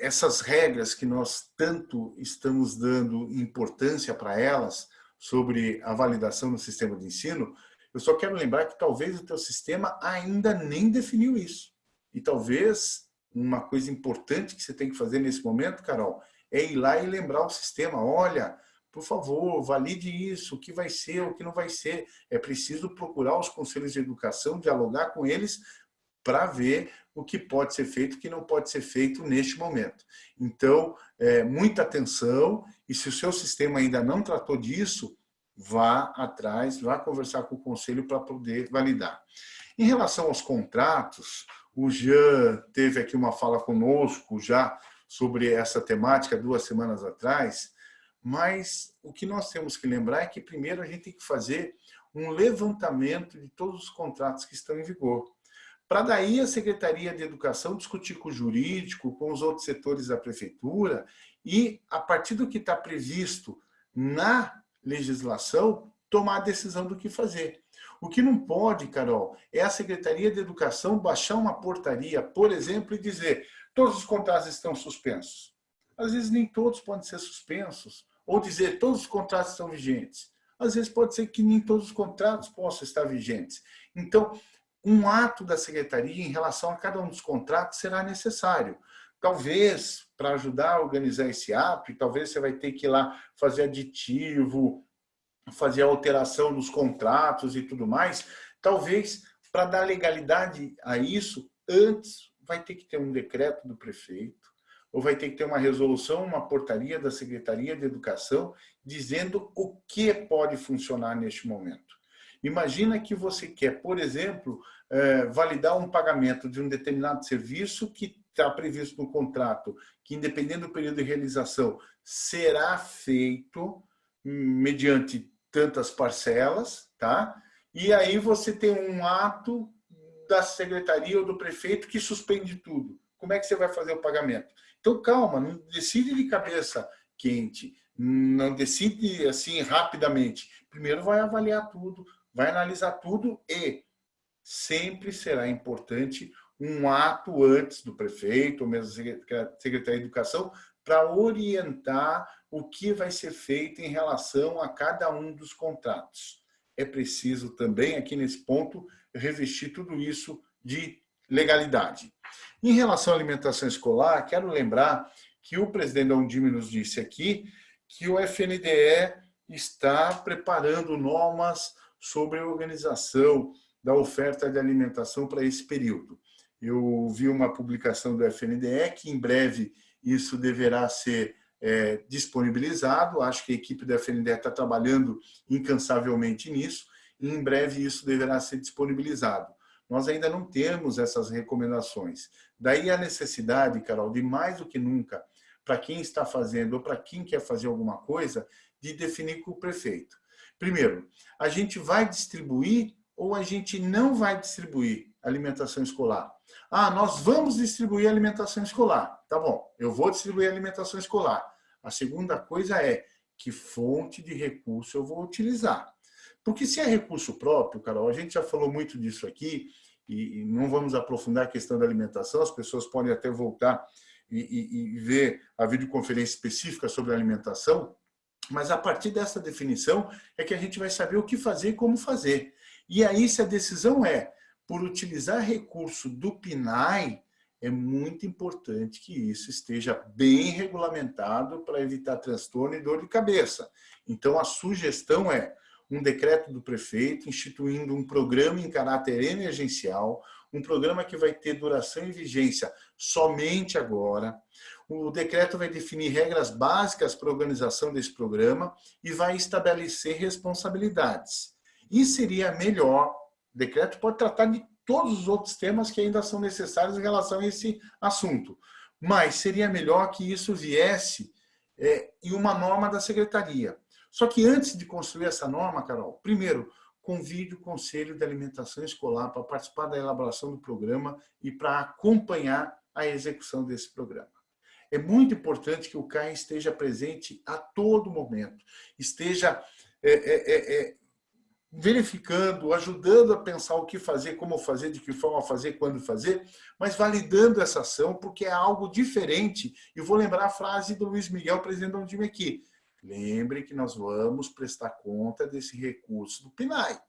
essas regras que nós tanto estamos dando importância para elas, sobre a validação no sistema de ensino, eu só quero lembrar que talvez o teu sistema ainda nem definiu isso. E talvez uma coisa importante que você tem que fazer nesse momento, Carol, é ir lá e lembrar o sistema, olha, por favor, valide isso, o que vai ser, o que não vai ser. É preciso procurar os conselhos de educação, dialogar com eles para ver o que pode ser feito o que não pode ser feito neste momento. Então, é, muita atenção, e se o seu sistema ainda não tratou disso, vá atrás, vá conversar com o conselho para poder validar. Em relação aos contratos, o Jean teve aqui uma fala conosco já sobre essa temática duas semanas atrás, mas o que nós temos que lembrar é que primeiro a gente tem que fazer um levantamento de todos os contratos que estão em vigor para daí a Secretaria de Educação discutir com o jurídico, com os outros setores da prefeitura e, a partir do que está previsto na legislação, tomar a decisão do que fazer. O que não pode, Carol, é a Secretaria de Educação baixar uma portaria, por exemplo, e dizer todos os contratos estão suspensos. Às vezes nem todos podem ser suspensos. Ou dizer todos os contratos estão vigentes. Às vezes pode ser que nem todos os contratos possam estar vigentes. Então, um ato da secretaria em relação a cada um dos contratos será necessário. Talvez, para ajudar a organizar esse e talvez você vai ter que ir lá fazer aditivo, fazer alteração dos contratos e tudo mais, talvez, para dar legalidade a isso, antes vai ter que ter um decreto do prefeito, ou vai ter que ter uma resolução, uma portaria da Secretaria de Educação, dizendo o que pode funcionar neste momento. Imagina que você quer, por exemplo, é, validar um pagamento de um determinado serviço que está previsto no contrato, que independendo do período de realização, será feito mediante tantas parcelas, tá? E aí você tem um ato da secretaria ou do prefeito que suspende tudo. Como é que você vai fazer o pagamento? Então, calma, não decide de cabeça quente, não decide assim rapidamente. Primeiro vai avaliar tudo, vai analisar tudo e sempre será importante um ato antes do prefeito, ou mesmo secretário de Educação, para orientar o que vai ser feito em relação a cada um dos contratos. É preciso também, aqui nesse ponto, revestir tudo isso de legalidade. Em relação à alimentação escolar, quero lembrar que o presidente da nos disse aqui que o FNDE está preparando normas sobre a organização da oferta de alimentação para esse período. Eu vi uma publicação do FNDE que em breve isso deverá ser é, disponibilizado. Acho que a equipe do FNDE está trabalhando incansavelmente nisso e em breve isso deverá ser disponibilizado. Nós ainda não temos essas recomendações. Daí a necessidade, Carol, de mais do que nunca, para quem está fazendo ou para quem quer fazer alguma coisa, de definir com o prefeito. Primeiro, a gente vai distribuir ou a gente não vai distribuir alimentação escolar? Ah, nós vamos distribuir alimentação escolar. Tá bom, eu vou distribuir alimentação escolar. A segunda coisa é que fonte de recurso eu vou utilizar. Porque se é recurso próprio, Carol, a gente já falou muito disso aqui, e, não vamos aprofundar a questão da alimentação, as pessoas podem até voltar e, e, e ver a videoconferência específica sobre alimentação, mas a partir dessa definição é que a gente vai saber o que fazer e como fazer. E aí, se a decisão é por utilizar recurso do PNAE, é muito importante que isso esteja bem regulamentado para evitar transtorno e dor de cabeça. Então, a sugestão é um decreto do prefeito instituindo um programa em caráter emergencial, um programa que vai ter duração e vigência somente agora. O decreto vai definir regras básicas para a organização desse programa e vai estabelecer responsabilidades. E seria melhor, decreto pode tratar de todos os outros temas que ainda são necessários em relação a esse assunto, mas seria melhor que isso viesse é, em uma norma da secretaria. Só que antes de construir essa norma, Carol, primeiro, convide o Conselho de Alimentação Escolar para participar da elaboração do programa e para acompanhar a execução desse programa. É muito importante que o CAI esteja presente a todo momento, esteja é, é, é, é, verificando, ajudando a pensar o que fazer, como fazer, de que forma fazer, quando fazer, mas validando essa ação, porque é algo diferente. E vou lembrar a frase do Luiz Miguel, presidente do time aqui. Lembre que nós vamos prestar conta desse recurso do PNAE.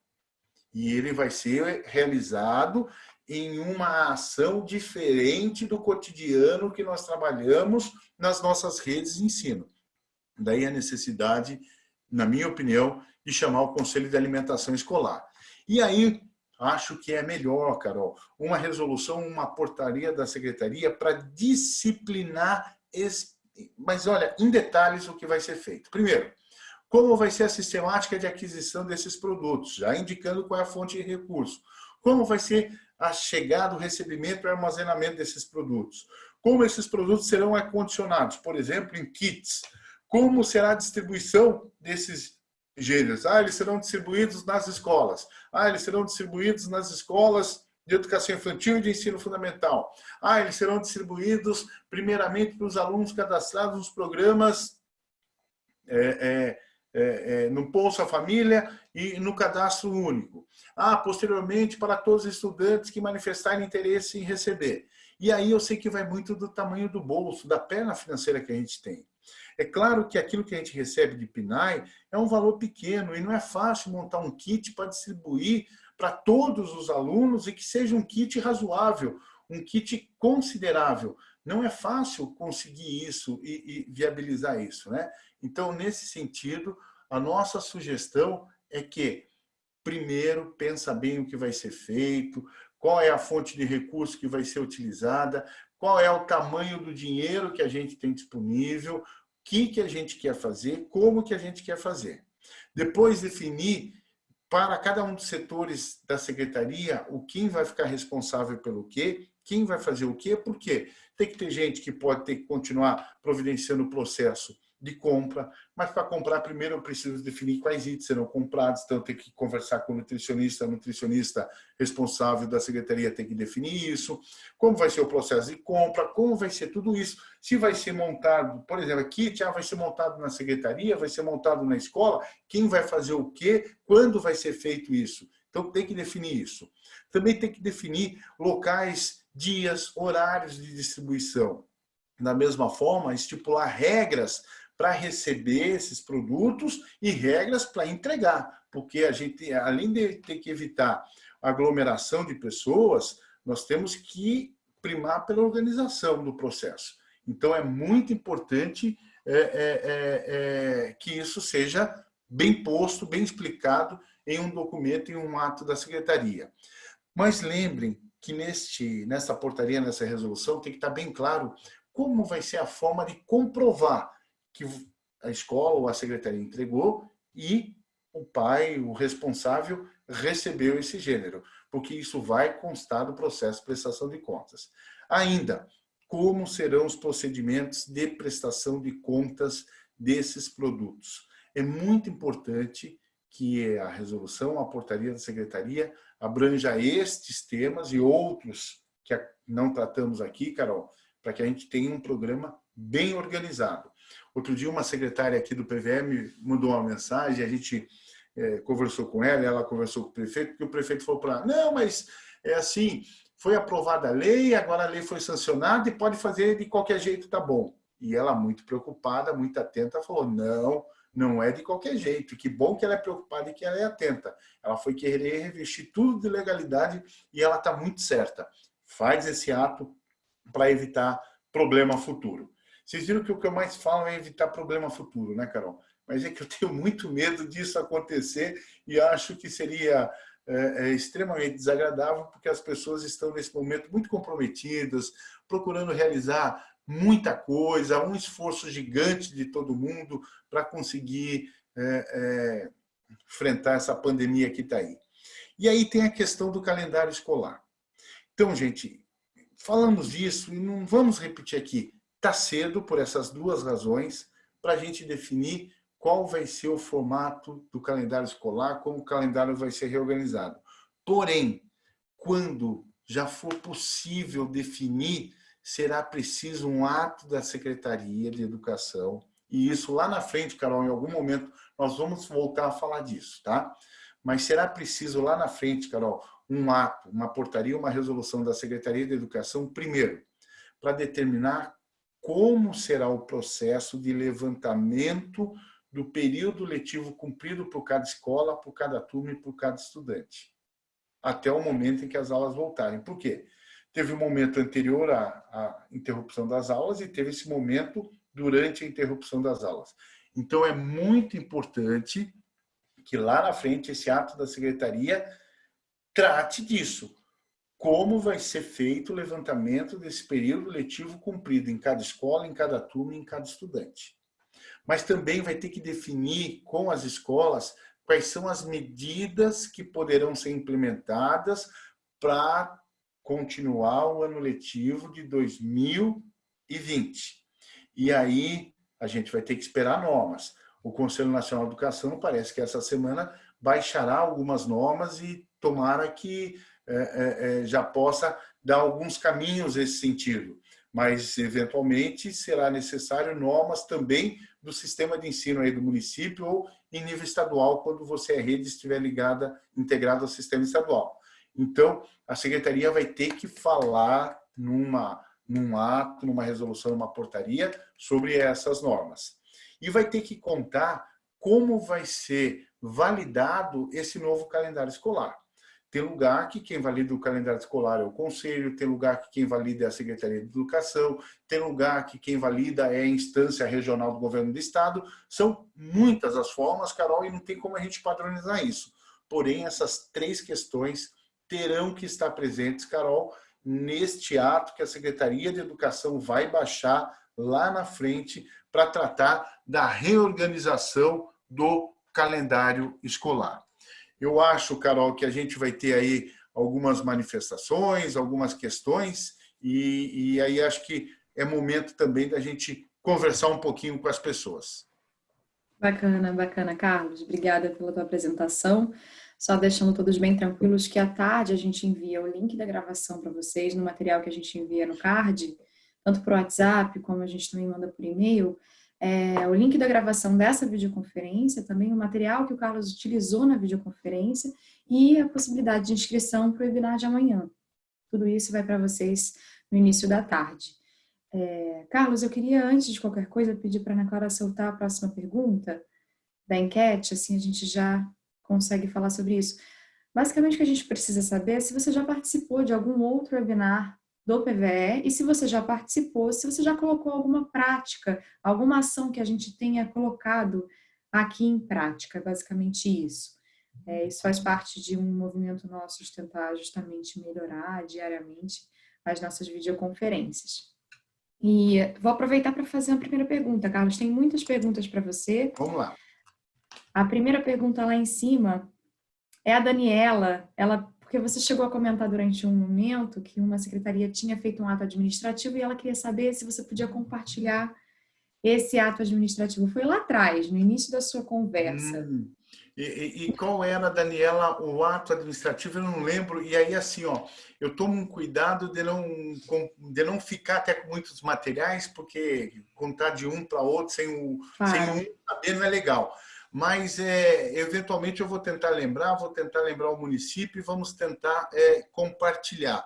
E ele vai ser realizado em uma ação diferente do cotidiano que nós trabalhamos nas nossas redes de ensino. Daí a necessidade, na minha opinião, de chamar o Conselho de Alimentação Escolar. E aí, acho que é melhor, Carol, uma resolução, uma portaria da Secretaria para disciplinar mas olha, em detalhes o que vai ser feito. Primeiro, como vai ser a sistemática de aquisição desses produtos, já indicando qual é a fonte de recurso. Como vai ser a chegada, o recebimento e armazenamento desses produtos. Como esses produtos serão acondicionados, por exemplo, em kits. Como será a distribuição desses gêneros? Ah, eles serão distribuídos nas escolas. Ah, eles serão distribuídos nas escolas de educação infantil e de ensino fundamental. Ah, eles serão distribuídos primeiramente para os alunos cadastrados nos programas é, é, é, é, no Bolsa Família e no Cadastro Único. Ah, posteriormente para todos os estudantes que manifestarem interesse em receber. E aí eu sei que vai muito do tamanho do bolso, da perna financeira que a gente tem. É claro que aquilo que a gente recebe de PNAE é um valor pequeno e não é fácil montar um kit para distribuir para todos os alunos e que seja um kit razoável, um kit considerável. Não é fácil conseguir isso e, e viabilizar isso. Né? Então, nesse sentido, a nossa sugestão é que, primeiro, pensa bem o que vai ser feito, qual é a fonte de recurso que vai ser utilizada, qual é o tamanho do dinheiro que a gente tem disponível, que, que a gente quer fazer, como que a gente quer fazer. Depois definir para cada um dos setores da secretaria, o quem vai ficar responsável pelo quê, quem vai fazer o quê, por quê. Tem que ter gente que pode ter que continuar providenciando o processo de compra, mas para comprar, primeiro eu preciso definir quais itens serão comprados, então eu tenho que conversar com o nutricionista, o nutricionista responsável da secretaria tem que definir isso, como vai ser o processo de compra, como vai ser tudo isso, se vai ser montado, por exemplo, kit, ah, vai ser montado na secretaria, vai ser montado na escola, quem vai fazer o quê, quando vai ser feito isso. Então tem que definir isso. Também tem que definir locais, dias, horários de distribuição. Da mesma forma, estipular regras para receber esses produtos e regras para entregar, porque a gente, além de ter que evitar aglomeração de pessoas, nós temos que primar pela organização do processo. Então, é muito importante é, é, é, é, que isso seja bem posto, bem explicado em um documento, em um ato da secretaria. Mas lembrem que neste, nessa portaria, nessa resolução, tem que estar bem claro como vai ser a forma de comprovar que a escola ou a secretaria entregou e o pai, o responsável, recebeu esse gênero, porque isso vai constar do processo de prestação de contas. Ainda, como serão os procedimentos de prestação de contas desses produtos? É muito importante que a resolução, a portaria da secretaria, abranja estes temas e outros que não tratamos aqui, Carol, para que a gente tenha um programa bem organizado. Outro dia, uma secretária aqui do PVM mandou uma mensagem, a gente é, conversou com ela, ela conversou com o prefeito, porque o prefeito falou para ela, não, mas é assim, foi aprovada a lei, agora a lei foi sancionada e pode fazer de qualquer jeito, tá bom. E ela, muito preocupada, muito atenta, falou, não, não é de qualquer jeito. Que bom que ela é preocupada e que ela é atenta. Ela foi querer revestir tudo de legalidade e ela está muito certa. Faz esse ato para evitar problema futuro. Vocês viram que o que eu mais falo é evitar problema futuro, né, Carol? Mas é que eu tenho muito medo disso acontecer e acho que seria é, é extremamente desagradável, porque as pessoas estão nesse momento muito comprometidas, procurando realizar muita coisa, um esforço gigante de todo mundo para conseguir é, é, enfrentar essa pandemia que está aí. E aí tem a questão do calendário escolar. Então, gente, falamos disso e não vamos repetir aqui. Está cedo por essas duas razões para a gente definir qual vai ser o formato do calendário escolar, como o calendário vai ser reorganizado. Porém, quando já for possível definir, será preciso um ato da Secretaria de Educação, e isso lá na frente, Carol, em algum momento, nós vamos voltar a falar disso, tá? Mas será preciso lá na frente, Carol, um ato, uma portaria, uma resolução da Secretaria de Educação, primeiro, para determinar como será o processo de levantamento do período letivo cumprido por cada escola, por cada turma e por cada estudante, até o momento em que as aulas voltarem. Por quê? Teve um momento anterior à, à interrupção das aulas e teve esse momento durante a interrupção das aulas. Então, é muito importante que lá na frente esse ato da secretaria trate disso. Como vai ser feito o levantamento desse período letivo cumprido em cada escola, em cada turma, em cada estudante mas também vai ter que definir com as escolas quais são as medidas que poderão ser implementadas para continuar o ano letivo de 2020. E aí a gente vai ter que esperar normas. O Conselho Nacional de Educação parece que essa semana baixará algumas normas e tomara que já possa dar alguns caminhos nesse sentido. Mas, eventualmente, será necessário normas também do sistema de ensino aí do município ou em nível estadual, quando você é rede estiver ligada, integrada ao sistema estadual. Então, a secretaria vai ter que falar numa, num ato, numa resolução, numa portaria, sobre essas normas. E vai ter que contar como vai ser validado esse novo calendário escolar. Tem lugar que quem valida o calendário escolar é o conselho, tem lugar que quem valida é a Secretaria de Educação, tem lugar que quem valida é a instância regional do governo do estado. São muitas as formas, Carol, e não tem como a gente padronizar isso. Porém, essas três questões terão que estar presentes, Carol, neste ato que a Secretaria de Educação vai baixar lá na frente para tratar da reorganização do calendário escolar. Eu acho, Carol, que a gente vai ter aí algumas manifestações, algumas questões, e, e aí acho que é momento também da gente conversar um pouquinho com as pessoas. Bacana, bacana, Carlos. Obrigada pela tua apresentação. Só deixando todos bem tranquilos que à tarde a gente envia o link da gravação para vocês no material que a gente envia no card, tanto por WhatsApp como a gente também manda por e-mail é, o link da gravação dessa videoconferência, também o material que o Carlos utilizou na videoconferência e a possibilidade de inscrição para o webinar de amanhã. Tudo isso vai para vocês no início da tarde. É, Carlos, eu queria, antes de qualquer coisa, pedir para a Ana Clara soltar a próxima pergunta da enquete, assim a gente já consegue falar sobre isso. Basicamente, o que a gente precisa saber é se você já participou de algum outro webinar do PVE e se você já participou, se você já colocou alguma prática, alguma ação que a gente tenha colocado aqui em prática, basicamente isso. É, isso faz parte de um movimento nosso de tentar justamente melhorar diariamente as nossas videoconferências. E vou aproveitar para fazer a primeira pergunta, Carlos. Tem muitas perguntas para você. Vamos lá. A primeira pergunta lá em cima é a Daniela. Ela porque você chegou a comentar durante um momento que uma secretaria tinha feito um ato administrativo e ela queria saber se você podia compartilhar esse ato administrativo. Foi lá atrás, no início da sua conversa. Hum. E, e, qual era, Daniela, o ato administrativo? Eu não lembro. E aí, assim, ó, eu tomo um cuidado de não, de não ficar até com muitos materiais, porque contar de um para outro sem, o, sem um saber não é legal mas é, eventualmente eu vou tentar lembrar, vou tentar lembrar o município e vamos tentar é, compartilhar.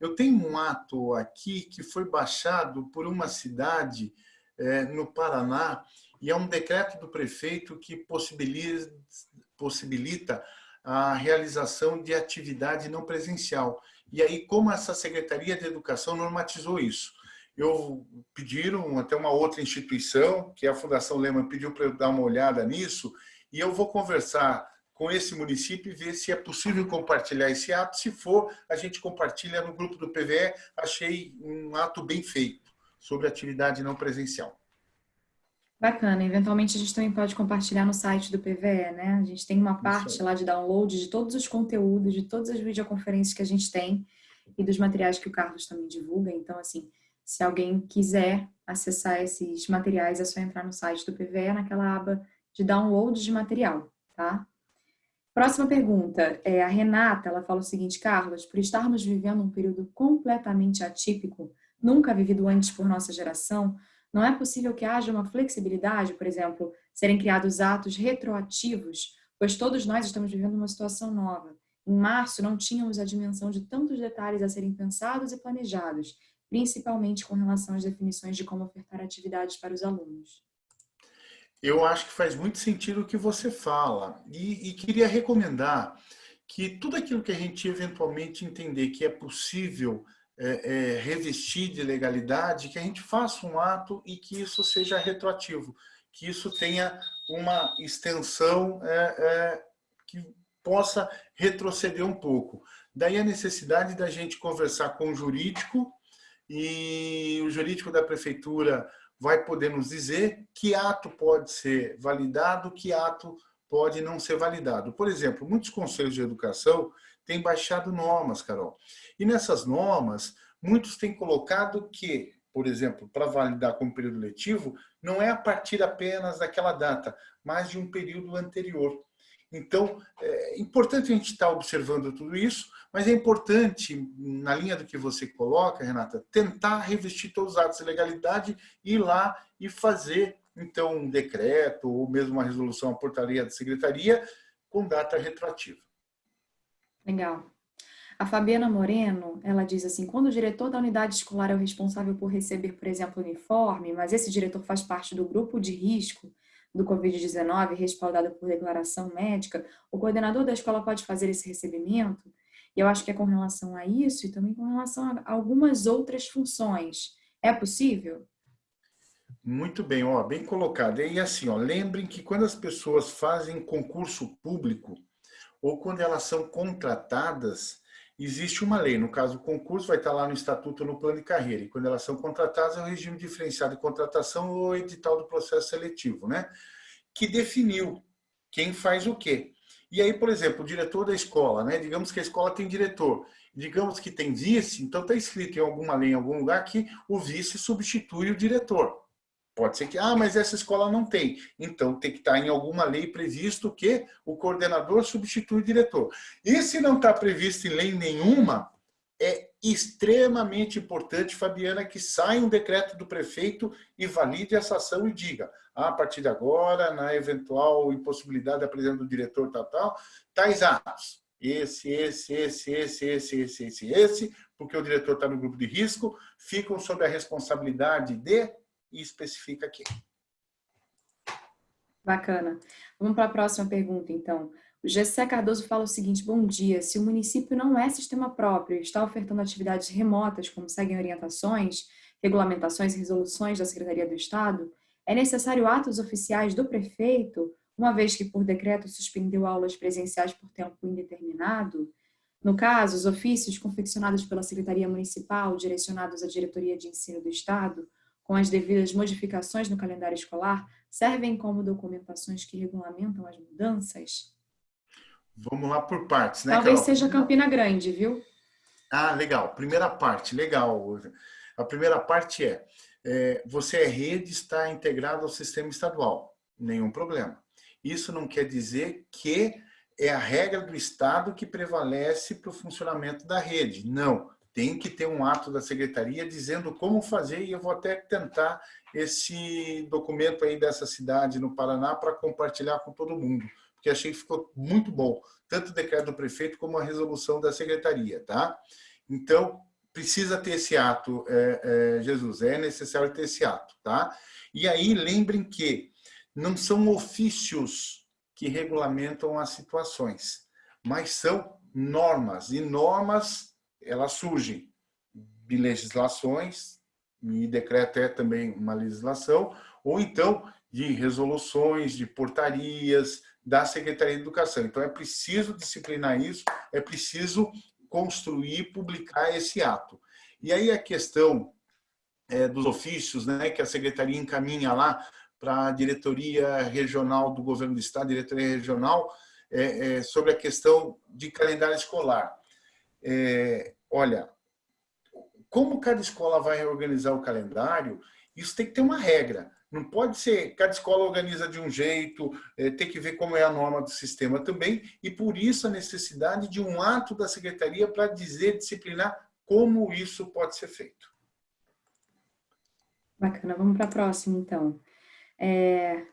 Eu tenho um ato aqui que foi baixado por uma cidade é, no Paraná e é um decreto do prefeito que possibilita, possibilita a realização de atividade não presencial. E aí, como essa Secretaria de Educação normatizou isso? Eu pediram até uma outra instituição, que é a Fundação Lehman, pediu para eu dar uma olhada nisso, e eu vou conversar com esse município e ver se é possível compartilhar esse ato. Se for, a gente compartilha no grupo do PVE. Achei um ato bem feito sobre atividade não presencial. Bacana. Eventualmente, a gente também pode compartilhar no site do PVE, né? A gente tem uma parte lá de download de todos os conteúdos, de todas as videoconferências que a gente tem e dos materiais que o Carlos também divulga. Então, assim, se alguém quiser acessar esses materiais, é só entrar no site do PVE, naquela aba de download de material, tá? Próxima pergunta. É, a Renata, ela fala o seguinte, Carlos, por estarmos vivendo um período completamente atípico, nunca vivido antes por nossa geração, não é possível que haja uma flexibilidade, por exemplo, serem criados atos retroativos, pois todos nós estamos vivendo uma situação nova. Em março, não tínhamos a dimensão de tantos detalhes a serem pensados e planejados, principalmente com relação às definições de como ofertar atividades para os alunos. Eu acho que faz muito sentido o que você fala. E, e queria recomendar que tudo aquilo que a gente eventualmente entender que é possível é, é, revestir de legalidade, que a gente faça um ato e que isso seja retroativo, que isso tenha uma extensão é, é que possa retroceder um pouco. Daí a necessidade da gente conversar com o jurídico e o jurídico da prefeitura vai poder nos dizer que ato pode ser validado, que ato pode não ser validado. Por exemplo, muitos conselhos de educação têm baixado normas, Carol. E nessas normas, muitos têm colocado que, por exemplo, para validar como período letivo, não é a partir apenas daquela data, mas de um período anterior. Então, é importante a gente estar observando tudo isso, mas é importante, na linha do que você coloca, Renata, tentar revestir todos os atos de legalidade, ir lá e fazer, então, um decreto ou mesmo uma resolução, uma portaria da secretaria com data retroativa. Legal. A Fabiana Moreno, ela diz assim, quando o diretor da unidade escolar é o responsável por receber, por exemplo, uniforme, mas esse diretor faz parte do grupo de risco, do Covid-19, respaldada por declaração médica, o coordenador da escola pode fazer esse recebimento? E eu acho que é com relação a isso e também com relação a algumas outras funções. É possível? Muito bem, ó, bem colocado. E assim, ó, lembrem que quando as pessoas fazem concurso público ou quando elas são contratadas, existe uma lei. No caso, o concurso vai estar lá no Estatuto, no Plano de Carreira. E quando elas são contratadas, é o regime diferenciado de contratação ou edital do processo seletivo, né? Que definiu quem faz o quê. E aí, por exemplo, o diretor da escola, né? Digamos que a escola tem diretor. Digamos que tem vice, então está escrito em alguma lei, em algum lugar, que o vice substitui o diretor. Pode ser que, ah, mas essa escola não tem. Então, tem que estar em alguma lei previsto que o coordenador substitui o diretor. E se não está previsto em lei nenhuma, é extremamente importante, Fabiana, que saia um decreto do prefeito e valide essa ação e diga, ah, a partir de agora, na eventual impossibilidade da presença do diretor tal, tal, tais atos. Esse, esse, esse, esse, esse, esse, esse, esse, porque o diretor está no grupo de risco, ficam sob a responsabilidade de e especifica aqui. Bacana. Vamos para a próxima pergunta, então. O Gessé Cardoso fala o seguinte, bom dia, se o município não é sistema próprio e está ofertando atividades remotas, como seguem orientações, regulamentações e resoluções da Secretaria do Estado, é necessário atos oficiais do prefeito, uma vez que por decreto suspendeu aulas presenciais por tempo indeterminado? No caso, os ofícios confeccionados pela Secretaria Municipal, direcionados à Diretoria de Ensino do Estado, com as devidas modificações no calendário escolar, servem como documentações que regulamentam as mudanças? Vamos lá por partes, né, Talvez Carol? seja Campina Grande, viu? Ah, legal. Primeira parte, legal. A primeira parte é, é você é rede, está integrado ao sistema estadual. Nenhum problema. Isso não quer dizer que é a regra do Estado que prevalece para o funcionamento da rede. Não tem que ter um ato da secretaria dizendo como fazer e eu vou até tentar esse documento aí dessa cidade no Paraná para compartilhar com todo mundo, porque achei que ficou muito bom, tanto o decreto do prefeito como a resolução da secretaria, tá? Então, precisa ter esse ato, é, é, Jesus, é necessário ter esse ato, tá? E aí, lembrem que não são ofícios que regulamentam as situações, mas são normas, e normas elas surgem de legislações, e decreto é também uma legislação, ou então de resoluções, de portarias da Secretaria de Educação. Então, é preciso disciplinar isso, é preciso construir, publicar esse ato. E aí a questão é, dos ofícios, né, que a Secretaria encaminha lá para a diretoria regional do governo do estado, diretoria regional, é, é, sobre a questão de calendário escolar. É, olha, como cada escola vai reorganizar o calendário, isso tem que ter uma regra. Não pode ser, cada escola organiza de um jeito, é, tem que ver como é a norma do sistema também, e por isso a necessidade de um ato da secretaria para dizer, disciplinar como isso pode ser feito. Bacana, vamos para a próxima então. É,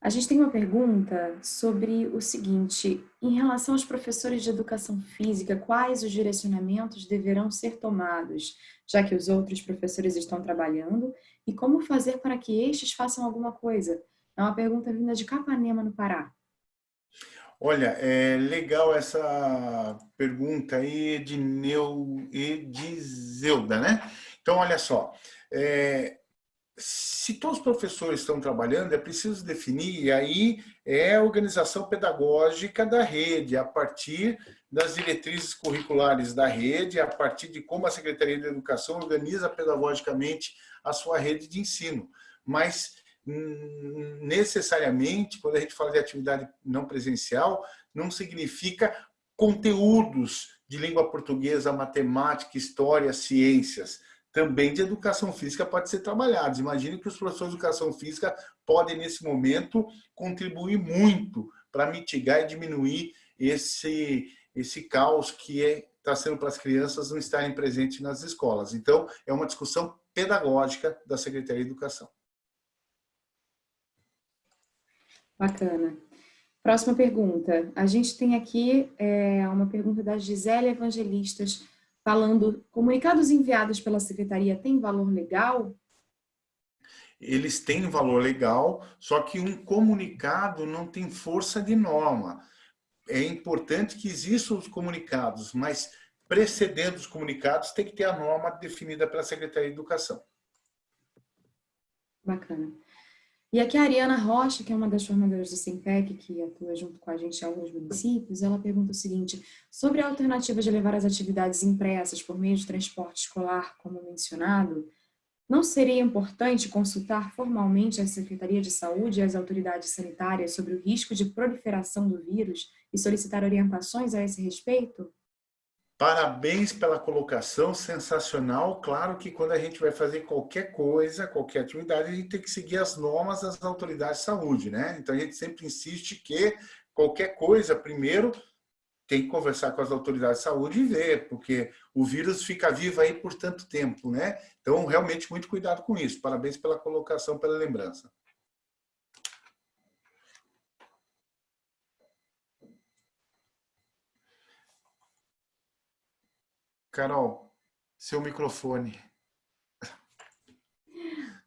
a gente tem uma pergunta sobre o seguinte, em relação aos professores de educação física, quais os direcionamentos deverão ser tomados, já que os outros professores estão trabalhando, e como fazer para que estes façam alguma coisa? É uma pergunta vinda de Capanema, no Pará. Olha, é legal essa pergunta aí de Neu e de Zeuda, né? Então, olha só, é, se todos os professores estão trabalhando, é preciso definir, e aí é a organização pedagógica da rede, a partir das diretrizes curriculares da rede, a partir de como a Secretaria de Educação organiza pedagogicamente a sua rede de ensino. Mas, hum, necessariamente, quando a gente fala de atividade não presencial, não significa conteúdos de língua portuguesa, matemática, história, ciências, também de educação física pode ser trabalhados. Imagine que os professores de educação física podem, nesse momento, contribuir muito para mitigar e diminuir esse, esse caos que é, está sendo para as crianças não estarem presentes nas escolas. Então, é uma discussão pedagógica da Secretaria de Educação. Bacana. Próxima pergunta. A gente tem aqui é, uma pergunta da Gisele Evangelistas, falando, comunicados enviados pela secretaria têm valor legal? Eles têm valor legal, só que um comunicado não tem força de norma. É importante que existam os comunicados, mas precedendo os comunicados tem que ter a norma definida pela Secretaria de Educação. Bacana. E aqui a Ariana Rocha, que é uma das formadoras do Simpec, que atua junto com a gente em alguns municípios, ela pergunta o seguinte, sobre a alternativa de levar as atividades impressas por meio de transporte escolar, como mencionado, não seria importante consultar formalmente a Secretaria de Saúde e as autoridades sanitárias sobre o risco de proliferação do vírus e solicitar orientações a esse respeito? Parabéns pela colocação, sensacional. Claro que quando a gente vai fazer qualquer coisa, qualquer atividade, a gente tem que seguir as normas das autoridades de saúde, né? Então a gente sempre insiste que qualquer coisa, primeiro, tem que conversar com as autoridades de saúde e ver, porque o vírus fica vivo aí por tanto tempo, né? Então, realmente, muito cuidado com isso. Parabéns pela colocação, pela lembrança. Carol, seu microfone.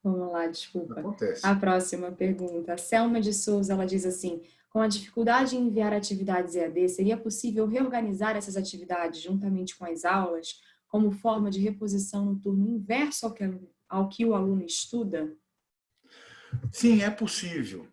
Vamos lá, desculpa. Acontece. A próxima pergunta. A Selma de Souza, ela diz assim, com a dificuldade em enviar atividades EAD, seria possível reorganizar essas atividades juntamente com as aulas, como forma de reposição no turno inverso ao que, ao que o aluno estuda? Sim, é possível.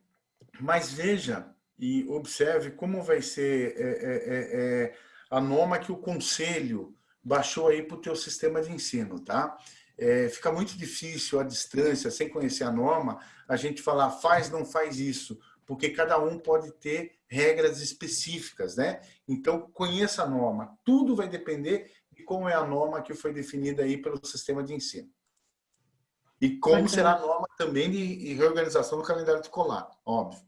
Mas veja e observe como vai ser é, é, é, é a norma que o conselho baixou aí para o teu sistema de ensino, tá? É, fica muito difícil à distância, sem conhecer a norma, a gente falar faz, não faz isso, porque cada um pode ter regras específicas, né? Então, conheça a norma. Tudo vai depender de como é a norma que foi definida aí pelo sistema de ensino. E como será a norma também de reorganização do calendário escolar, óbvio.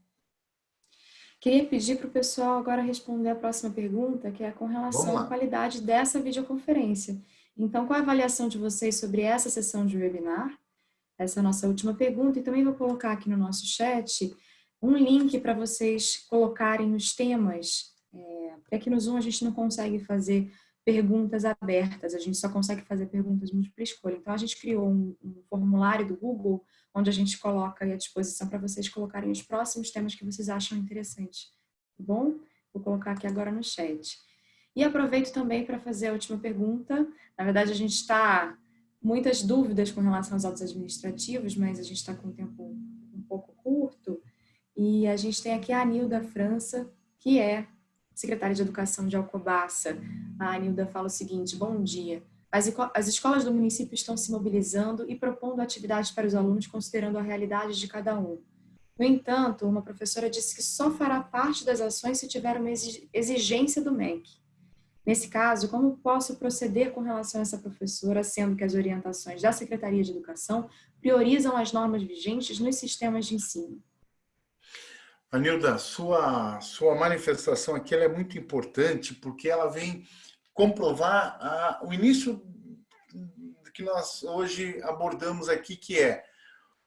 Queria pedir para o pessoal agora responder a próxima pergunta, que é com relação à qualidade dessa videoconferência. Então, qual a avaliação de vocês sobre essa sessão de webinar? Essa é a nossa última pergunta. E também vou colocar aqui no nosso chat um link para vocês colocarem os temas, é, porque aqui no Zoom a gente não consegue fazer perguntas abertas, a gente só consegue fazer perguntas múltipla escolha. Então, a gente criou um, um formulário do Google onde a gente coloca à disposição para vocês colocarem os próximos temas que vocês acham interessantes. Tá bom? Vou colocar aqui agora no chat. E aproveito também para fazer a última pergunta. Na verdade, a gente está muitas dúvidas com relação aos autos administrativos, mas a gente está com o tempo um pouco curto E a gente tem aqui a Anilda França, que é secretária de Educação de Alcobaça. A Anilda fala o seguinte, bom dia. As, as escolas do município estão se mobilizando e propondo atividades para os alunos considerando a realidade de cada um. No entanto, uma professora disse que só fará parte das ações se tiver uma exigência do MEC. Nesse caso, como posso proceder com relação a essa professora, sendo que as orientações da Secretaria de Educação priorizam as normas vigentes nos sistemas de ensino? Anilda, sua, sua manifestação aqui é muito importante porque ela vem comprovar a, o início que nós hoje abordamos aqui, que é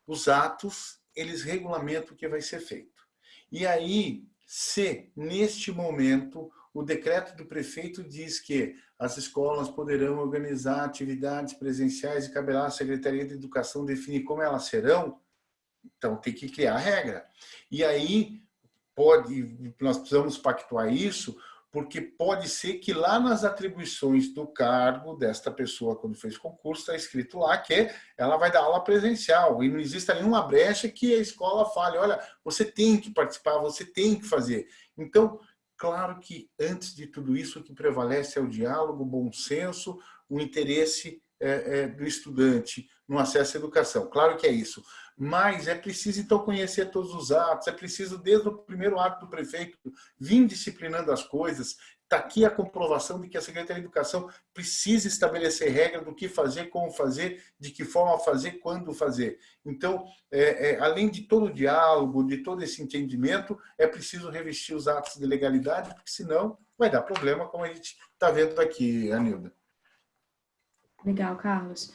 os atos, eles regulamentam o que vai ser feito. E aí, se neste momento o decreto do prefeito diz que as escolas poderão organizar atividades presenciais e caberá à Secretaria de Educação definir como elas serão, então tem que criar a regra. E aí pode, nós precisamos pactuar isso, porque pode ser que lá nas atribuições do cargo desta pessoa, quando fez concurso, está escrito lá que ela vai dar aula presencial, e não existe nenhuma brecha que a escola fale, olha, você tem que participar, você tem que fazer. Então, claro que antes de tudo isso, o que prevalece é o diálogo, o bom senso, o interesse é, é, do estudante no acesso à educação. Claro que é isso mas é preciso então conhecer todos os atos, é preciso desde o primeiro ato do prefeito vir disciplinando as coisas. Está aqui a comprovação de que a Secretaria de Educação precisa estabelecer regra do que fazer, como fazer, de que forma fazer, quando fazer. Então, é, é, além de todo o diálogo, de todo esse entendimento, é preciso revestir os atos de legalidade, porque senão vai dar problema, como a gente está vendo aqui, Anilda. Legal, Carlos.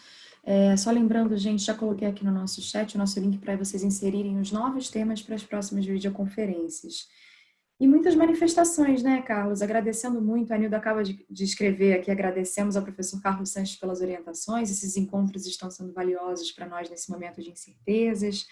É, só lembrando, gente, já coloquei aqui no nosso chat o nosso link para vocês inserirem os novos temas para as próximas videoconferências. E muitas manifestações, né, Carlos? Agradecendo muito, a Nilda acaba de, de escrever aqui, agradecemos ao professor Carlos Sanches pelas orientações, esses encontros estão sendo valiosos para nós nesse momento de incertezas.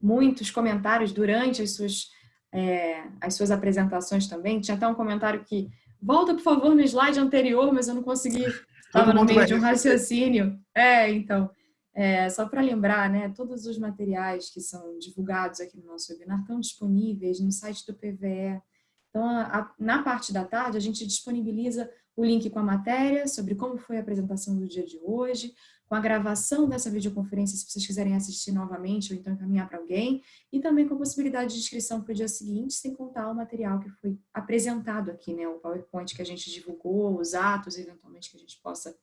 Muitos comentários durante as suas, é, as suas apresentações também. Tinha até um comentário que, volta por favor no slide anterior, mas eu não consegui Estava no meio de um <laughs> raciocínio. É, então, é, só para lembrar, né, todos os materiais que são divulgados aqui no nosso webinar estão disponíveis no site do PVE. Então, a, a, na parte da tarde, a gente disponibiliza o link com a matéria sobre como foi a apresentação do dia de hoje, com a gravação dessa videoconferência, se vocês quiserem assistir novamente ou então encaminhar para alguém, e também com a possibilidade de inscrição para o dia seguinte, sem contar o material que foi apresentado aqui, né, o PowerPoint que a gente divulgou, os atos, eventualmente, que a gente possa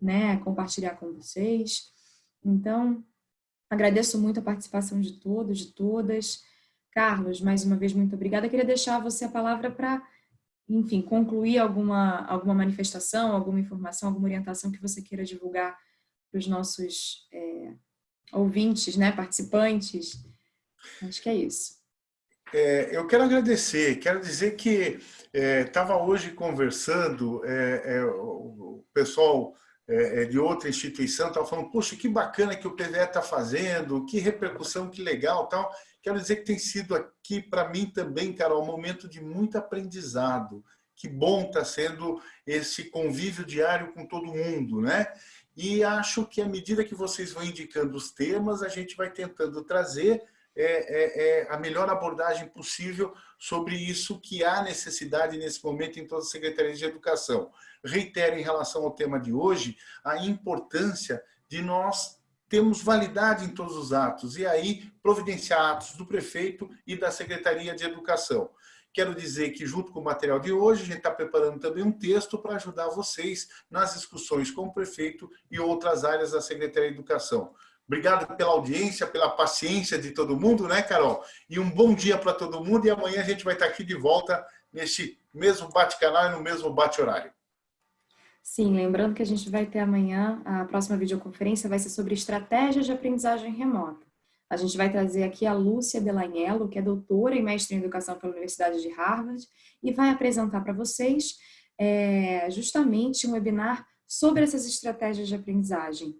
né, compartilhar com vocês. Então, agradeço muito a participação de todos, de todas. Carlos, mais uma vez, muito obrigada. Queria deixar você a palavra para enfim, concluir alguma, alguma manifestação, alguma informação, alguma orientação que você queira divulgar os nossos é, ouvintes, né, participantes. Acho que é isso. É, eu quero agradecer, quero dizer que estava é, hoje conversando, é, é, o pessoal de outra instituição estava falando, poxa, que bacana que o PVE está fazendo, que repercussão, que legal tal. Quero dizer que tem sido aqui, para mim também, cara, um momento de muito aprendizado. Que bom está sendo esse convívio diário com todo mundo, né? E acho que à medida que vocês vão indicando os temas, a gente vai tentando trazer é, é, é, a melhor abordagem possível sobre isso que há necessidade nesse momento em todas as secretarias de educação. Reitero em relação ao tema de hoje a importância de nós termos validade em todos os atos e aí providenciar atos do prefeito e da Secretaria de Educação. Quero dizer que, junto com o material de hoje, a gente está preparando também um texto para ajudar vocês nas discussões com o prefeito e outras áreas da Secretaria de Educação. Obrigado pela audiência, pela paciência de todo mundo, né, Carol? E um bom dia para todo mundo. E amanhã a gente vai estar aqui de volta neste mesmo bate-canal e no mesmo bate-horário. Sim, lembrando que a gente vai ter amanhã, a próxima videoconferência vai ser sobre estratégias de aprendizagem remota. A gente vai trazer aqui a Lúcia Delagnello, que é doutora e mestre em educação pela Universidade de Harvard, e vai apresentar para vocês é, justamente um webinar sobre essas estratégias de aprendizagem.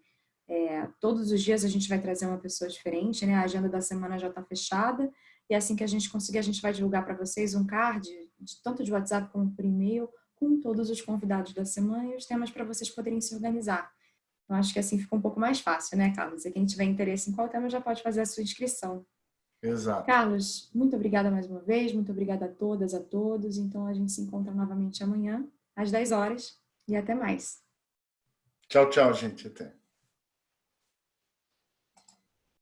É, todos os dias a gente vai trazer uma pessoa diferente, né? a agenda da semana já está fechada, e assim que a gente conseguir, a gente vai divulgar para vocês um card, tanto de WhatsApp como por e-mail, com todos os convidados da semana e os temas para vocês poderem se organizar. Então, acho que assim fica um pouco mais fácil, né, Carlos? E quem tiver interesse em qual tema já pode fazer a sua inscrição. Exato. Carlos, muito obrigada mais uma vez, muito obrigada a todas, a todos. Então a gente se encontra novamente amanhã, às 10 horas, e até mais. Tchau, tchau, gente. Até.